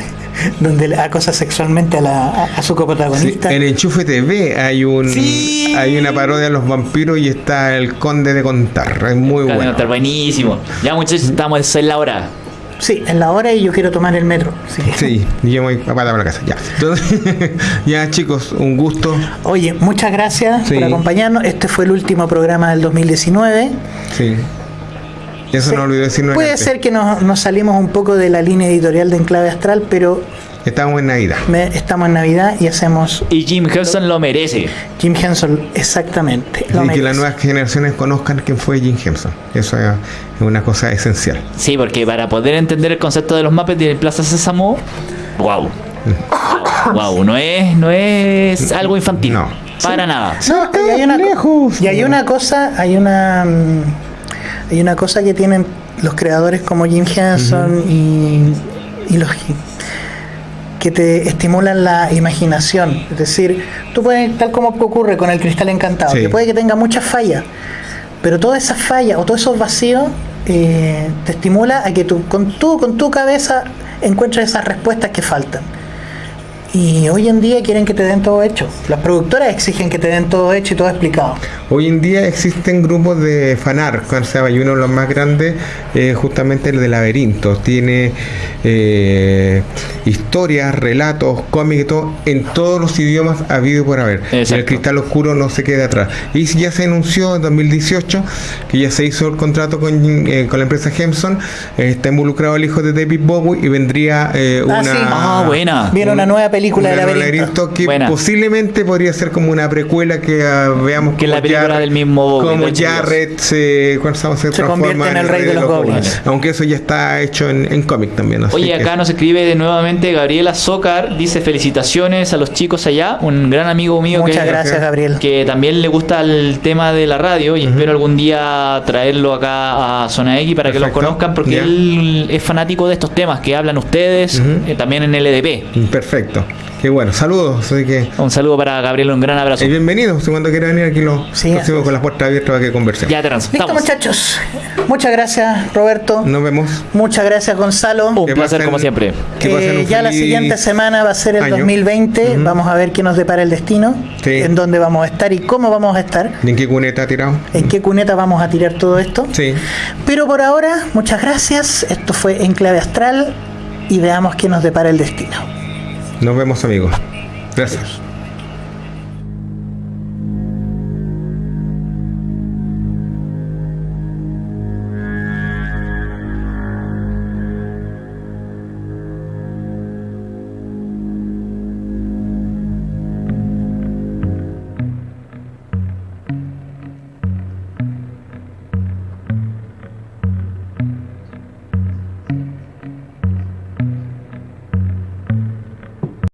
donde acosa sexualmente a, la, a, a su Sí, coprotagonista. en Enchufe TV hay un Sí. hay una parodia de los vampiros y está el conde de contar. Es muy bueno. está buenísimo. Ya muchachos, estamos en la hora. Sí, en la hora y yo quiero tomar el metro. Sí, y yo voy para la casa. Ya. Entonces, ya chicos, un gusto. Oye, muchas gracias Sí. por acompañarnos. Este fue el último programa del 2019. Sí. Eso Sí. no olvidé Puede antes. ser que nos, nos salimos un poco de la línea editorial de Enclave Astral, pero Estamos en Navidad. me- estamos en Navidad y hacemos Y Jim Henson lo merece. Jim Henson exactamente. lo y que las nuevas generaciones conozcan quién fue Jim Henson. Eso es una cosa esencial. Sí, porque para poder entender el concepto de los Muppets de Plaza Sésamo, wow. Wow, no es, no es algo infantil. No. Para nada. No, y hay una, lejos. y hay una cosa, hay una mm, hay una cosa que tienen los creadores como Jim Henson y, y los que te estimulan la imaginación. Es decir, tú puedes, tal como ocurre con el cristal encantado, Sí. que puede que tenga muchas fallas, pero todas esas fallas o todos esos vacíos eh, te estimula a que tú, con, tu, con tu cabeza encuentres esas respuestas que faltan. Y hoy en día quieren que te den todo hecho. Las productoras exigen que te den todo hecho y todo explicado. Hoy en día existen grupos de fanart, o sea, y uno de los más grandes es justamente el de Laberintos. Tiene eh, historias, relatos, cómics y todo, en todos los idiomas habido por haber. Y el cristal oscuro no se queda atrás. Y ya se anunció en 2018 que ya se hizo el contrato con, eh, con la empresa Hemson, eh, está involucrado el hijo de David Bowie y vendría eh, una... sí. Ah, buena. Viene una nueva película de una nueva laberinto. que Buena. posiblemente podría ser como una precuela que ah, veamos Que la película Jarrett- del mismo como de Jarrett se, ¿cuál se, se transforma convierte en el rey de los goblins. aunque eso ya está hecho en, en cómic también así Oye, que- acá nos escribe de nuevamente Gabriela Zócar, dice felicitaciones a los chicos allá, un gran amigo mío Muchas que, gracias, Gabriel. que también le gusta el tema de la radio y espero algún día traerlo acá a Zona X para que lo conozcan porque él es fanático de estos temas que hablan ustedes, eh, también en LDP. perfecto qué bueno saludos así que Un saludo para Gabriel, un gran abrazo. y bienvenido si cuando quiera venir aquí lo Sí, recibimos así con las puertas abiertas para que conversemos Ya te Listo, estamos. muchachos. Muchas gracias, Roberto. nos vemos Muchas gracias, Gonzalo. Un Que placer pasen- como siempre. que pasen Eh, un ya la siguiente semana va a ser el año. 2020. Vamos a ver qué nos depara el destino, Sí. en dónde vamos a estar y cómo vamos a estar, ¿Y en qué cuneta ha tirado? en qué cuneta vamos a tirar todo esto. sí Pero por ahora, muchas gracias. Esto fue Enclave Astral y veamos qué nos depara el destino. Nos vemos amigos. Gracias